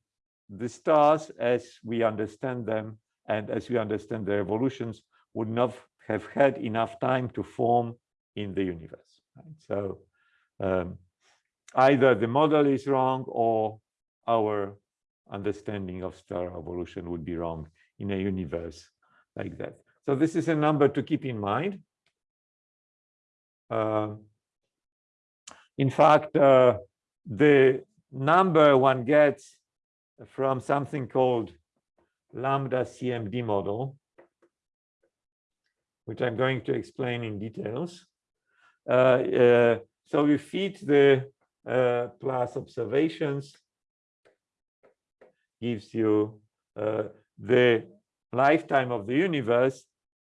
the stars, as we understand them, and as we understand their evolutions, would not have had enough time to form in the universe. Right? So um, either the model is wrong or our understanding of star evolution would be wrong in a universe like that. So this is a number to keep in mind. Uh, in fact, uh, the number one gets from something called lambda CMD model which I'm going to explain in details. Uh, uh, so we feed the uh, plus observations, gives you uh, the lifetime of the universe,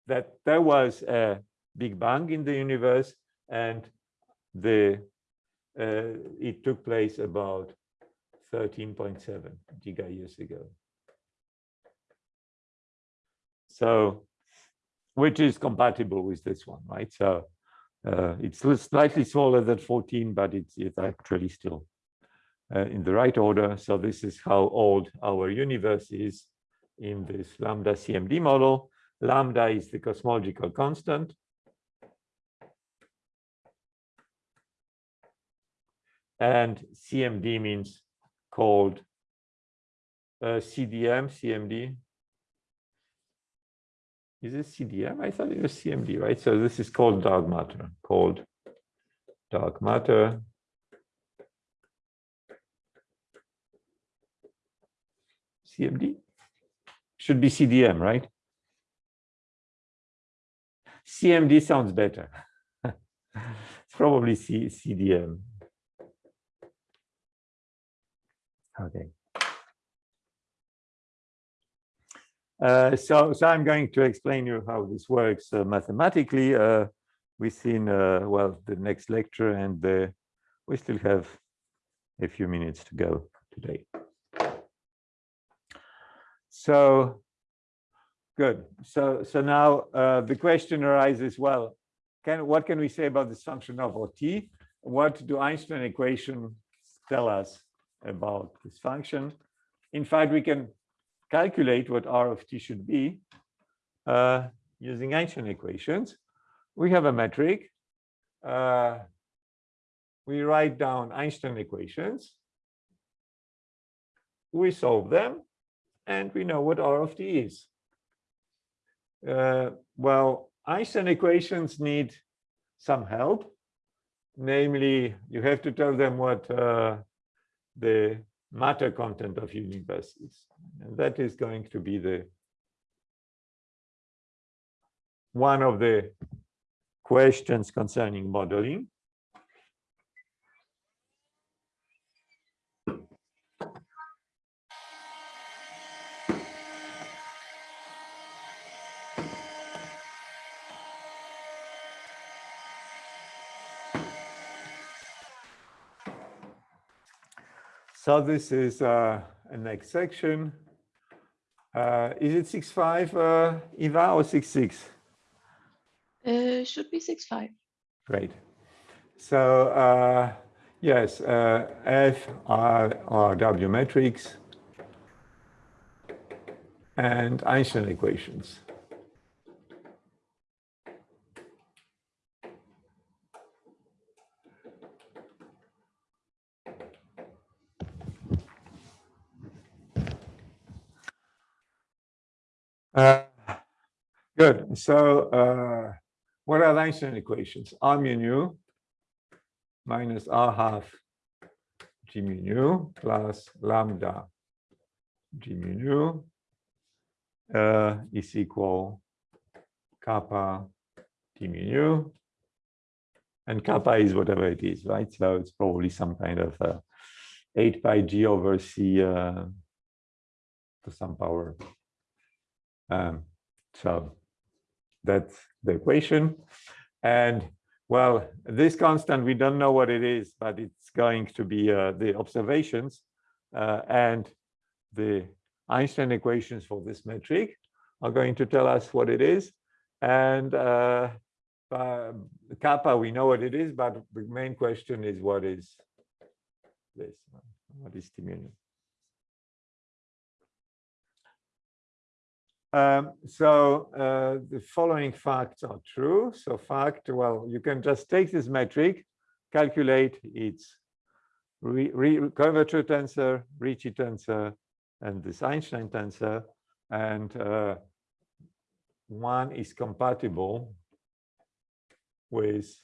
that there was a Big Bang in the universe and the uh, it took place about 13.7 giga years ago. So, which is compatible with this one, right? So uh, it's slightly smaller than 14, but it's, it's actually still uh, in the right order. So this is how old our universe is in this lambda CMD model. Lambda is the cosmological constant. And CMD means cold uh, CDM, CMD. Is it CDM? I thought it was CMD, right? So this is called dark matter, called dark matter. CMD? Should be CDM, right? CMD sounds better. [LAUGHS] it's probably C CDM. Okay. Uh, so, so I'm going to explain you how this works uh, mathematically uh, within, uh, well, the next lecture, and the, we still have a few minutes to go today. So, good. So, so now uh, the question arises, well, can what can we say about this function of OT? What do Einstein equations tell us about this function. In fact, we can calculate what R of t should be uh, using Einstein equations. We have a metric. Uh, we write down Einstein equations. We solve them, and we know what R of t is. Uh, well, Einstein equations need some help. Namely, you have to tell them what uh, the matter content of universe is. And that is going to be the one of the questions concerning modeling. So this is uh, a next section. Uh, is it six five, uh, Eva, or six six? Uh, should be six five. Great. So uh, yes, uh, F R R W metrics and Einstein equations. Uh, good. So uh, what are the Einstein equations? R mu nu minus R half G mu nu plus lambda G mu nu uh, is equal kappa D mu nu. And kappa is whatever it is, right? So it's probably some kind of uh, 8 pi G over C uh, to some power um, so that's the equation. And well, this constant, we don't know what it is, but it's going to be uh, the observations uh, and the Einstein equations for this metric are going to tell us what it is. And uh, uh, kappa, we know what it is, but the main question is what is this? What is T Um, so uh, the following facts are true. So fact, well, you can just take this metric, calculate its re, re curvature tensor, Ricci tensor, and this Einstein tensor, and uh, one is compatible with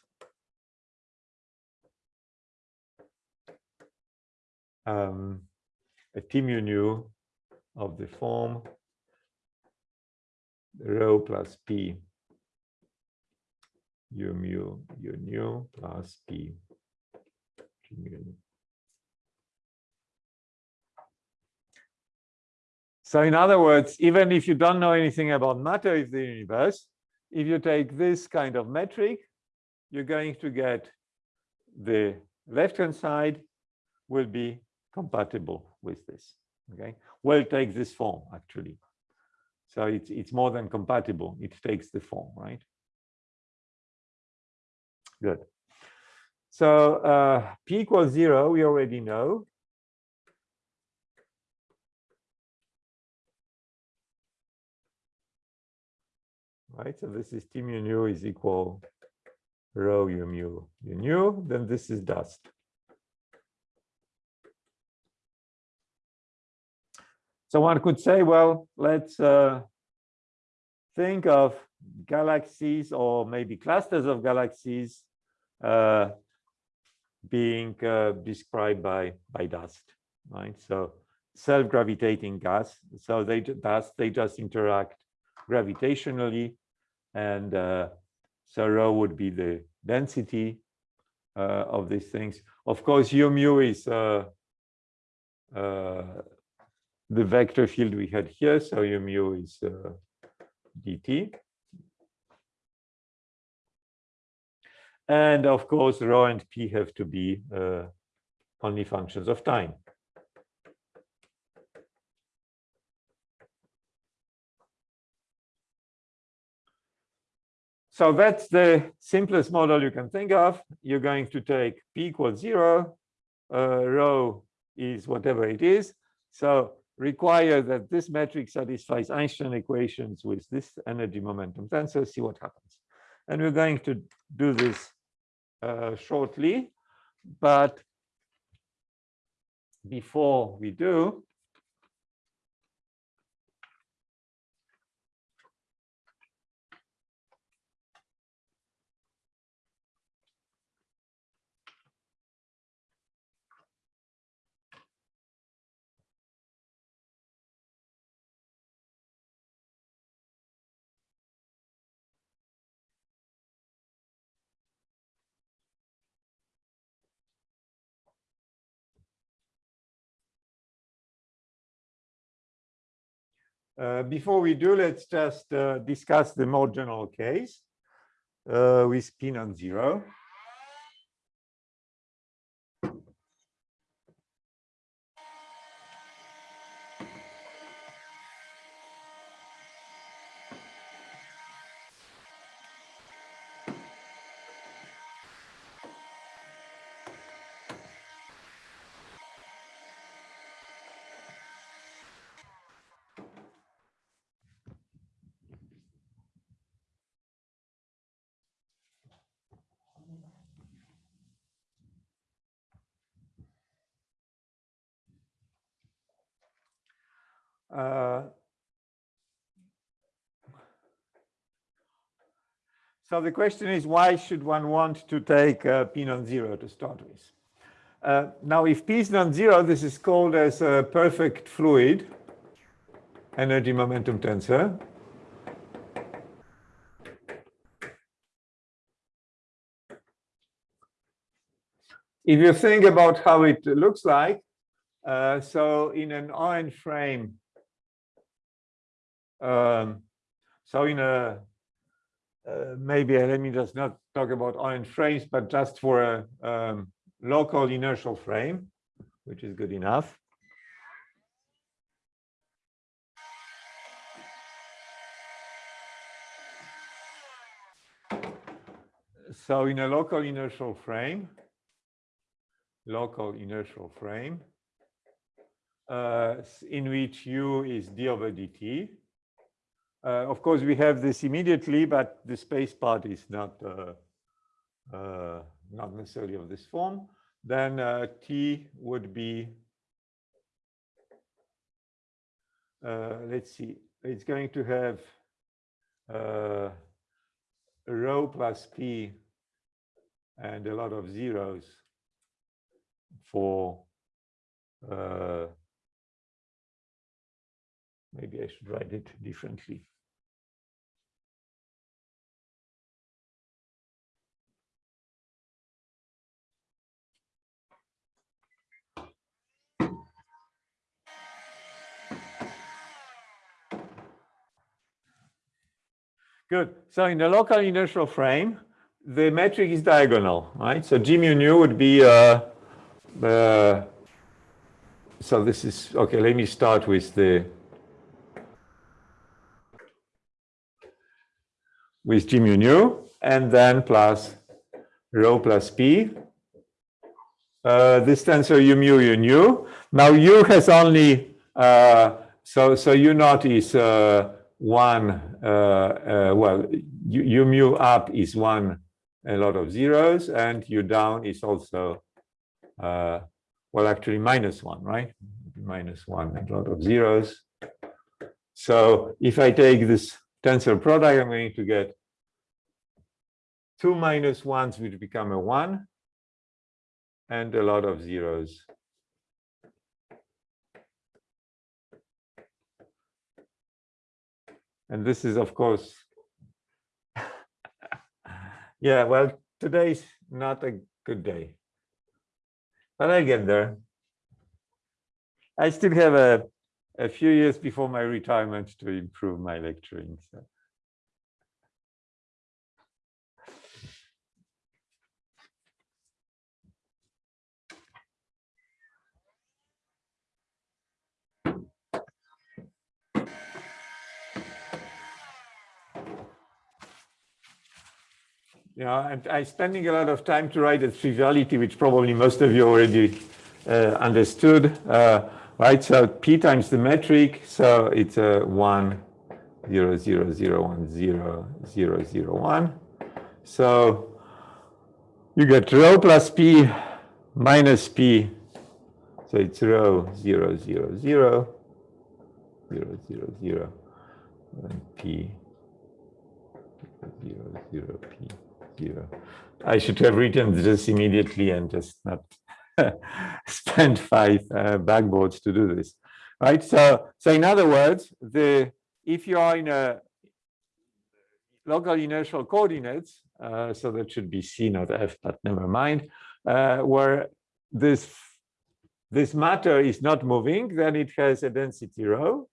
um, a T mu nu of the form rho plus p u mu u nu plus p. So in other words, even if you don't know anything about matter of the universe, if you take this kind of metric, you're going to get the left-hand side will be compatible with this. Okay, well, take this form actually. So it's it's more than compatible. It takes the form, right? Good. So uh, p equals zero, we already know. right? So this is T mu nu is equal rho u mu u nu, then this is dust. So one could say, well, let's uh, think of galaxies or maybe clusters of galaxies uh, being uh, described by by dust, right? So self-gravitating gas. So they dust they just interact gravitationally and uh, so rho would be the density uh, of these things. Of course, u mu is uh, the vector field we had here, so u mu is uh, dt. And of course, rho and p have to be uh, only functions of time. So that's the simplest model you can think of. You're going to take p equals zero, uh, rho is whatever it is. So require that this metric satisfies Einstein equations with this energy momentum tensor, see what happens. And we're going to do this uh, shortly, but before we do, Uh, before we do, let's just uh, discuss the more general case uh, with p non-zero. Uh, so the question is, why should one want to take uh, p non-zero to start with? Uh, now, if p is non-zero, this is called as a perfect fluid energy momentum tensor. If you think about how it looks like, uh, so in an iron frame, um, so in a uh, maybe uh, let me just not talk about iron frames, but just for a um, local inertial frame, which is good enough. So in a local inertial frame, local inertial frame, uh, in which u is d over dt, of course, we have this immediately, but the space part is not uh, uh, not necessarily of this form. Then uh, T would be, uh, let's see, it's going to have uh, rho plus P and a lot of zeros for maybe I should write it differently. Good. So in the local inertial frame, the metric is diagonal, right? So G mu nu would be, uh, uh, so this is, okay, let me start with the, with G mu nu, and then plus rho plus P. Uh, this tensor U mu U nu. Now U has only, uh, so, so U naught is uh, one, uh, uh, well, U, U mu up is one a lot of zeros and u down is also, uh, well, actually minus one, right? Minus one a lot of zeros. So if I take this tensor product, I'm going to get two minus ones, which become a one, and a lot of zeros. And this is, of course, [LAUGHS] yeah, well, today's not a good day. But I get there. I still have a, a few years before my retirement to improve my lecturing. So. Know, and I'm spending a lot of time to write a triviality, which probably most of you already uh, understood, uh, right? So p times the metric, so it's a one, zero, zero, zero, one, zero, zero, zero, one. So you get rho plus p minus p, so it's rho zero, zero, zero, zero, zero, zero, and p zero, zero, p zero. I should have written this immediately and just not [LAUGHS] spend five uh, backboards to do this, right? So, so in other words, the if you are in a local inertial coordinates, uh, so that should be C not F, but never mind, uh, where this this matter is not moving, then it has a density rho,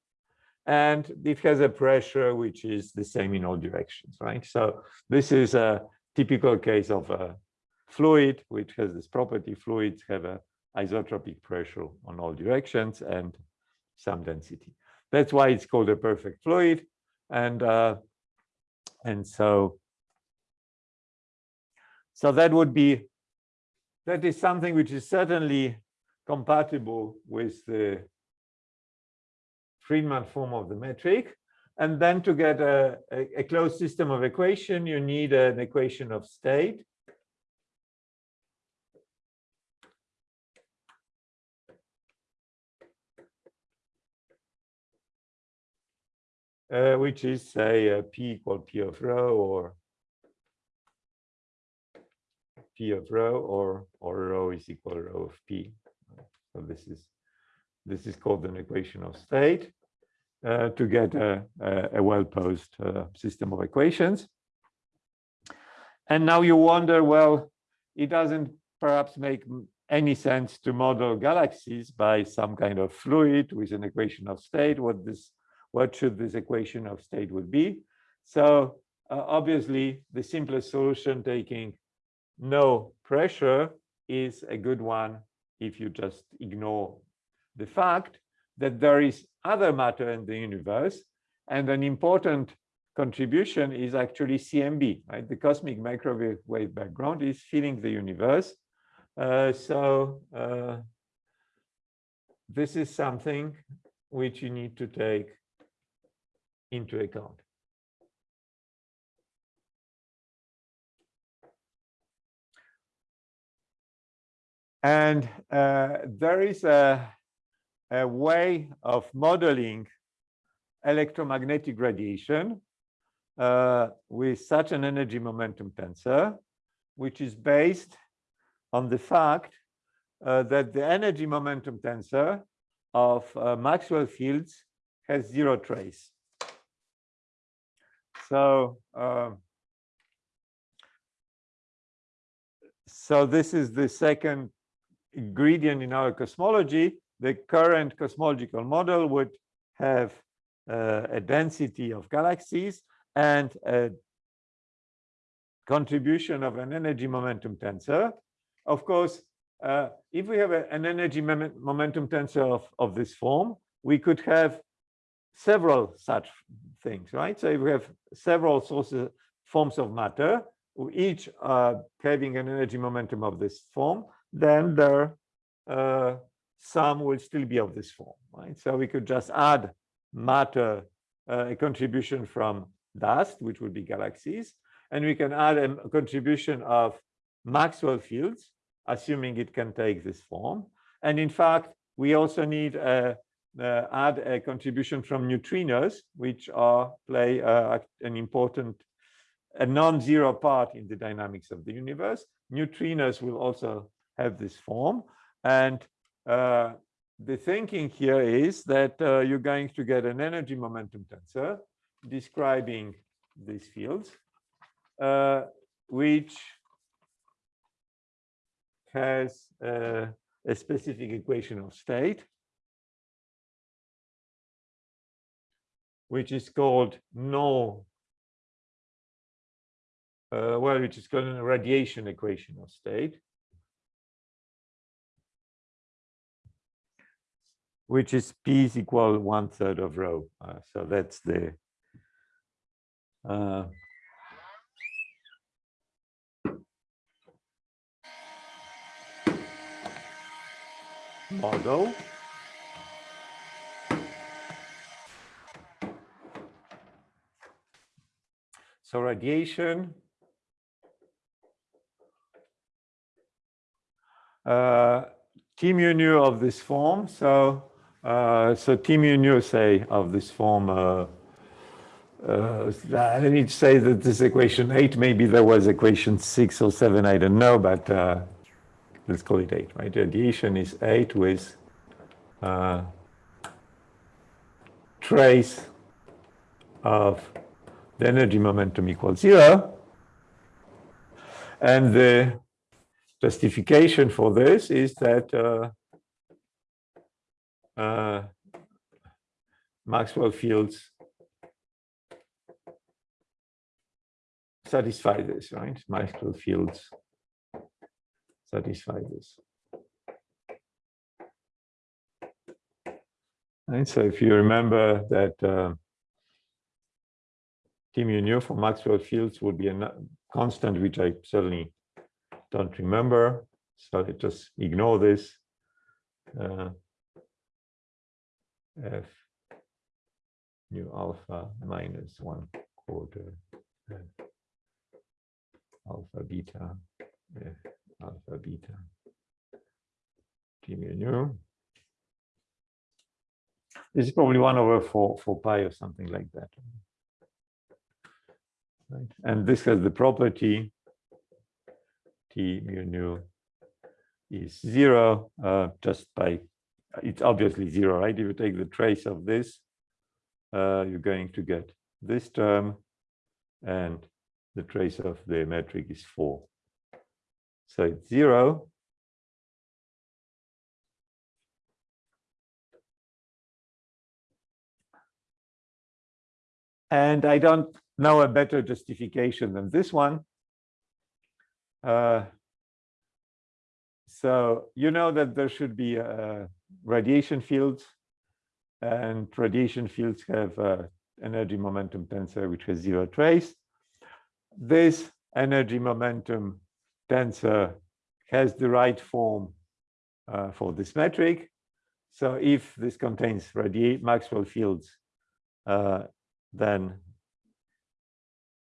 and it has a pressure which is the same in all directions, right? So this is a typical case of a fluid, which has this property. Fluids have a isotropic pressure on all directions and some density. That's why it's called a perfect fluid. And uh, and so so that would be that is something which is certainly compatible with the Friedmann form of the metric. And then to get a, a, a closed system of equation, you need an equation of state. Uh, which is say uh, p equal p of rho or p of rho or or rho is equal to rho of p. So this is this is called an equation of state uh, to get a, a, well-posed uh, system of equations. And now you wonder, well, it doesn't perhaps make any sense to model galaxies by some kind of fluid with an equation of state. What this, what should this equation of state would be? So uh, obviously, the simplest solution taking no pressure is a good one if you just ignore the fact that there is other matter in the universe. And an important contribution is actually CMB, right? The cosmic microwave wave background is filling the universe. Uh, so uh, this is something which you need to take into account. And uh, there is a a way of modeling electromagnetic radiation uh, with such an energy momentum tensor, which is based on the fact uh, that the energy momentum tensor of uh, Maxwell fields has zero trace. So, um, so this is the second ingredient in our cosmology the current cosmological model would have uh, a density of galaxies and a contribution of an energy momentum tensor. Of course, uh, if we have a, an energy mom momentum tensor of, of this form, we could have several such things, right? So if we have several sources, forms of matter, each uh, having an energy momentum of this form, then their uh, sum will still be of this form, right? So we could just add matter, uh, a contribution from dust, which would be galaxies, and we can add a contribution of Maxwell fields, assuming it can take this form. And in fact, we also need a, uh, add a contribution from neutrinos, which are play uh, an important, a non-zero part in the dynamics of the universe. Neutrinos will also have this form. And uh, the thinking here is that uh, you're going to get an energy momentum tensor describing these fields, uh, which has uh, a specific equation of state, which is called no, uh, well, which is called a radiation equation of state. Which is p is equal one third of rho. Uh, so that's the uh, model. So radiation uh, T mu nu of this form. So uh, so T mu nu say of this form. Uh, uh, I need to say that this equation eight. Maybe there was equation six or seven. I don't know, but uh, let's call it eight. Right? Radiation is eight with uh, trace of the energy momentum equals zero. And the justification for this is that uh, Maxwell fields satisfy this, right? Maxwell fields satisfy this. Right, so if you remember that uh, T mu nu for Maxwell fields would be a constant, which I certainly don't remember. So I just ignore this. Uh, f nu alpha minus one quarter alpha beta f alpha beta g mu nu. This is probably one over four four pi or something like that. Right. And this has the property t mu nu is zero uh, just by it's obviously zero, right? If you take the trace of this, uh, you're going to get this term and the trace of the metric is four. So it's zero. And I don't know a better justification than this one. Uh, so you know that there should be uh, radiation fields, and radiation fields have uh, energy momentum tensor which has zero trace. This energy momentum tensor has the right form uh, for this metric. So if this contains radiate Maxwell fields, uh, then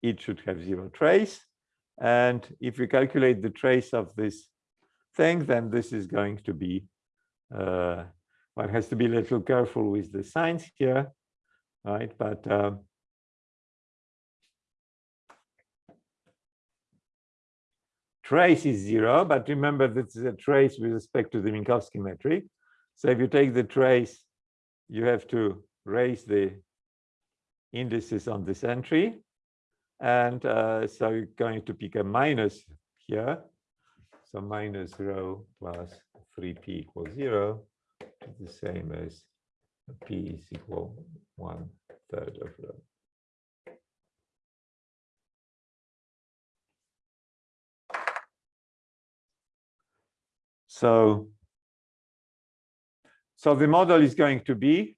it should have zero trace. And if we calculate the trace of this thing, then this is going to be, one has to be a little careful with the signs here, right? But um, trace is zero, but remember this is a trace with respect to the Minkowski metric. So if you take the trace, you have to raise the indices on this entry. And uh, so you're going to pick a minus here. So minus rho plus 3p equals 0 is the same as p is equal one third of rho. So, so the model is going to be,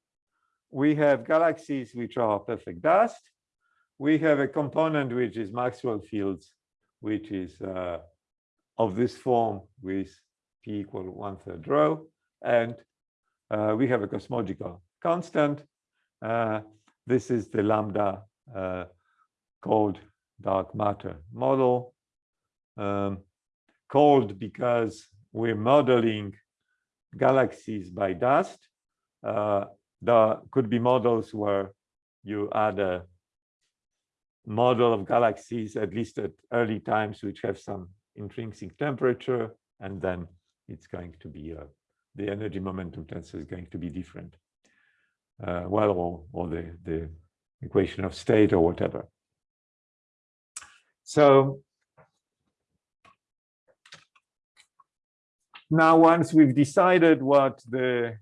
we have galaxies which are perfect dust. We have a component which is Maxwell fields, which is uh, of this form with p equal one third rho. And uh, we have a cosmological constant. Uh, this is the lambda uh, cold dark matter model. Um, cold because we're modeling galaxies by dust. Uh, there could be models where you add a model of galaxies, at least at early times, which have some intrinsic temperature, and then it's going to be uh, the energy momentum tensor is going to be different. Uh, well, or, or the, the equation of state or whatever. So now once we've decided what the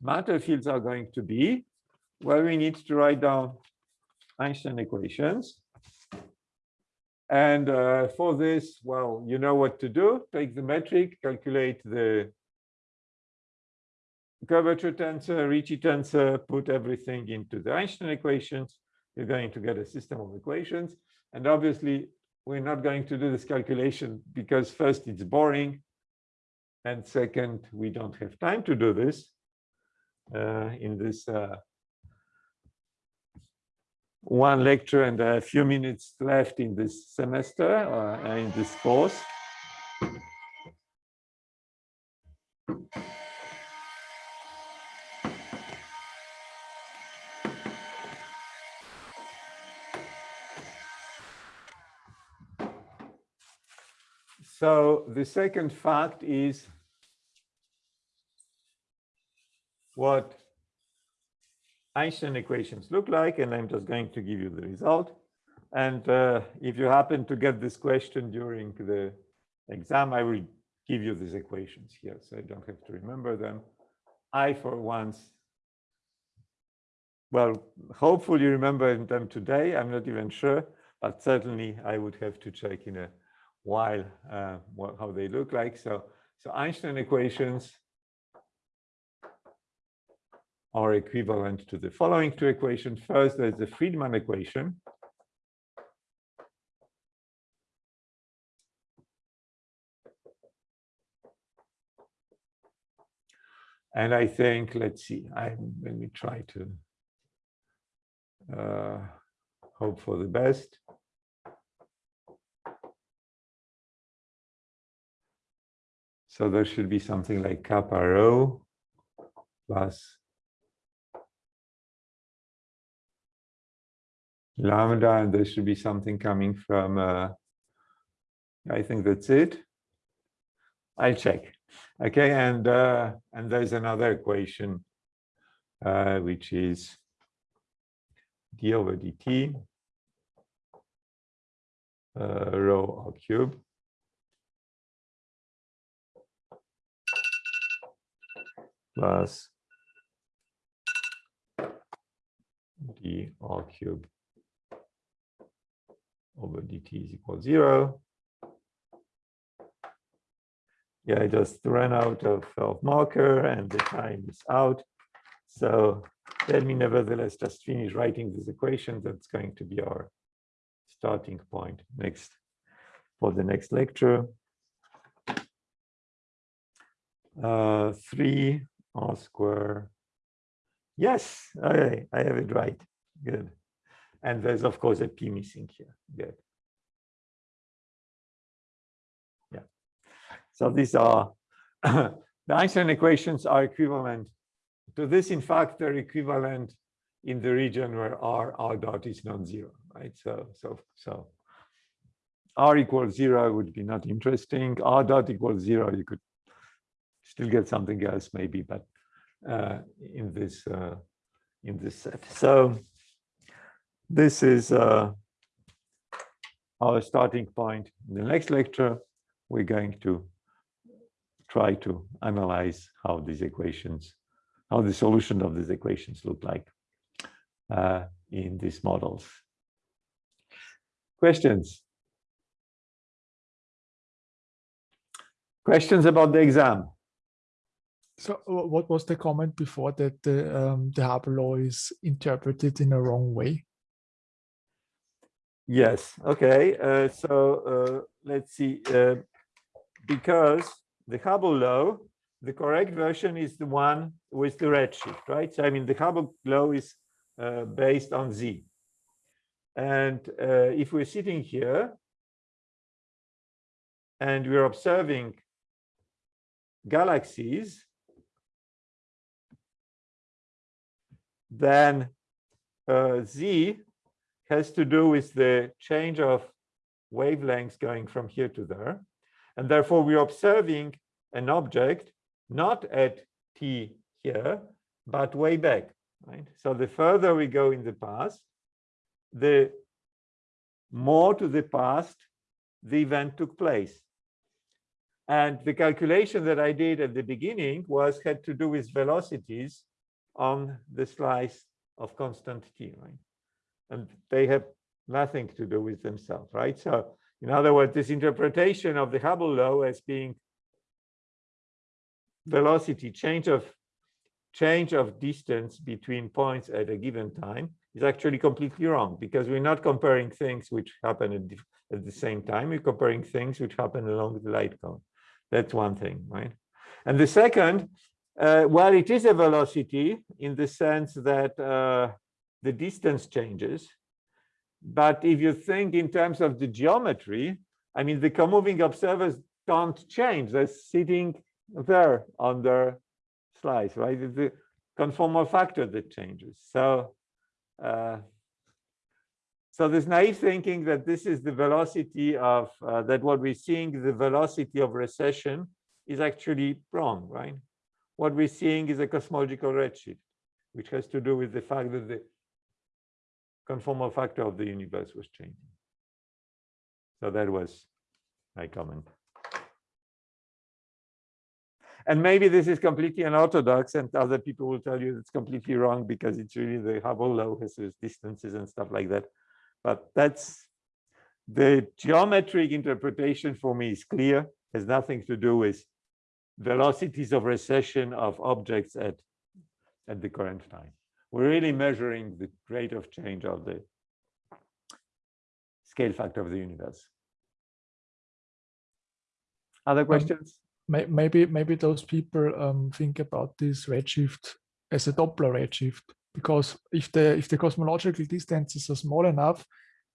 matter fields are going to be, well, we need to write down Einstein equations. And uh, for this, well, you know what to do. Take the metric, calculate the curvature tensor, Ricci tensor, put everything into the Einstein equations. You're going to get a system of equations. And obviously, we're not going to do this calculation because first, it's boring. And second, we don't have time to do this uh, in this uh, one lecture and a few minutes left in this semester or uh, in this course. So the second fact is what Einstein equations look like, and I'm just going to give you the result. And uh, if you happen to get this question during the exam, I will give you these equations here, so I don't have to remember them. I, for once, well, hopefully remember them today. I'm not even sure, but certainly I would have to check in a while uh, what, how they look like. So, so Einstein equations are equivalent to the following two equations. First, there's the Friedmann equation. And I think, let's see, I let me try to uh, hope for the best. So there should be something like kappa rho plus lambda, and there should be something coming from, uh, I think that's it. I'll check. Okay, and uh, and there's another equation, uh, which is d over dt uh, rho r cube plus d r cube over dt is equal zero. Yeah, I just ran out of, of marker and the time is out. So let me nevertheless just finish writing this equation. That's going to be our starting point next for the next lecture. Uh, 3 r square. Yes, okay, I have it right. Good. And there's, of course, a p missing here. Good. Yeah. So these are [COUGHS] the Einstein equations are equivalent to this. In fact, they're equivalent in the region where r r dot is non-zero, right? So so so r equals zero would be not interesting. r dot equals zero, you could still get something else maybe, but uh, in this uh, in this set. So this is uh, our starting point. In the next lecture, we're going to try to analyze how these equations, how the solution of these equations look like uh, in these models. Questions? Questions about the exam? So what was the comment before that the um, the law is interpreted in a wrong way? Yes, okay, uh, so uh, let's see, uh, because the Hubble law, the correct version is the one with the redshift, right? So I mean, the Hubble law is uh, based on Z. And uh, if we're sitting here and we're observing galaxies, then uh, Z has to do with the change of wavelengths going from here to there. And therefore, we're observing an object not at t here, but way back, right? So the further we go in the past, the more to the past the event took place. And the calculation that I did at the beginning was had to do with velocities on the slice of constant t, right? And they have nothing to do with themselves, right? So in other words, this interpretation of the Hubble law as being velocity change of change of distance between points at a given time is actually completely wrong because we're not comparing things which happen at, at the same time. We're comparing things which happen along the light cone. That's one thing, right? And the second, uh, well, it is a velocity in the sense that uh, the distance changes. But if you think in terms of the geometry, I mean, the co-moving observers don't change. They're sitting there on their slice, right? It's the conformal factor that changes. So, uh, so this naive thinking that this is the velocity of, uh, that what we're seeing, the velocity of recession is actually wrong, right? What we're seeing is a cosmological redshift, which has to do with the fact that the conformal factor of the universe was changing. So that was my comment. And maybe this is completely unorthodox and other people will tell you it's completely wrong because it's really the Hubble law has distances and stuff like that. But that's the geometric interpretation for me is clear, has nothing to do with velocities of recession of objects at, at the current time. We're really measuring the rate of change of the scale factor of the universe. Other questions? May- Maybe maybe those people um, think about this redshift as a Doppler redshift because if the if the cosmological distances are small enough,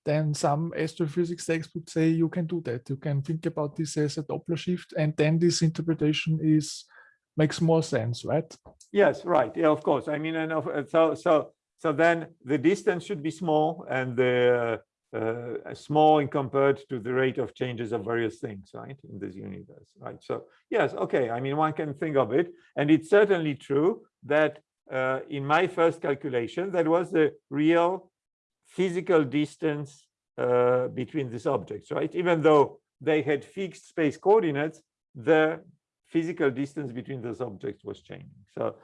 then some astrophysics textbooks say you can do that. You can think about this as a Doppler shift, and then this interpretation is makes more sense, right? Yes, right. Yeah, of course. I mean, and uh, so so so then the distance should be small and the uh, uh, small in compared to the rate of changes of various things, right, in this universe, right? So yes, okay. I mean, one can think of it, and it's certainly true that uh, in my first calculation, that was the real physical distance uh, between these objects, right? Even though they had fixed space coordinates, the physical distance between those objects was changing. So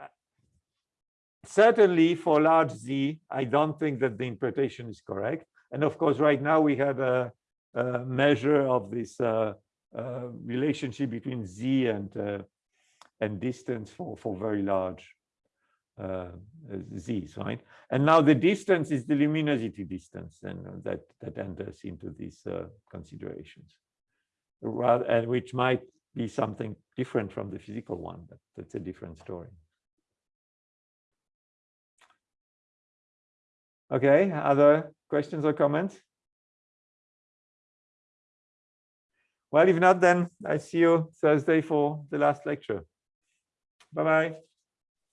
uh, certainly for large Z, I don't think that the interpretation is correct. And of course, right now we have a, a measure of this uh, uh, relationship between Z and uh, and distance for for very large uh, Z's, right? And now the distance is the luminosity distance, and that that enters into these uh, considerations rather and which might be something different from the physical one, but that's a different story. Okay, other questions or comments? Well, if not, then I see you Thursday for the last lecture. Bye-bye.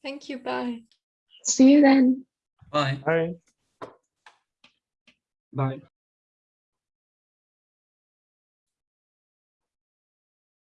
Thank you. Bye. See you then. Bye. Bye. Bye.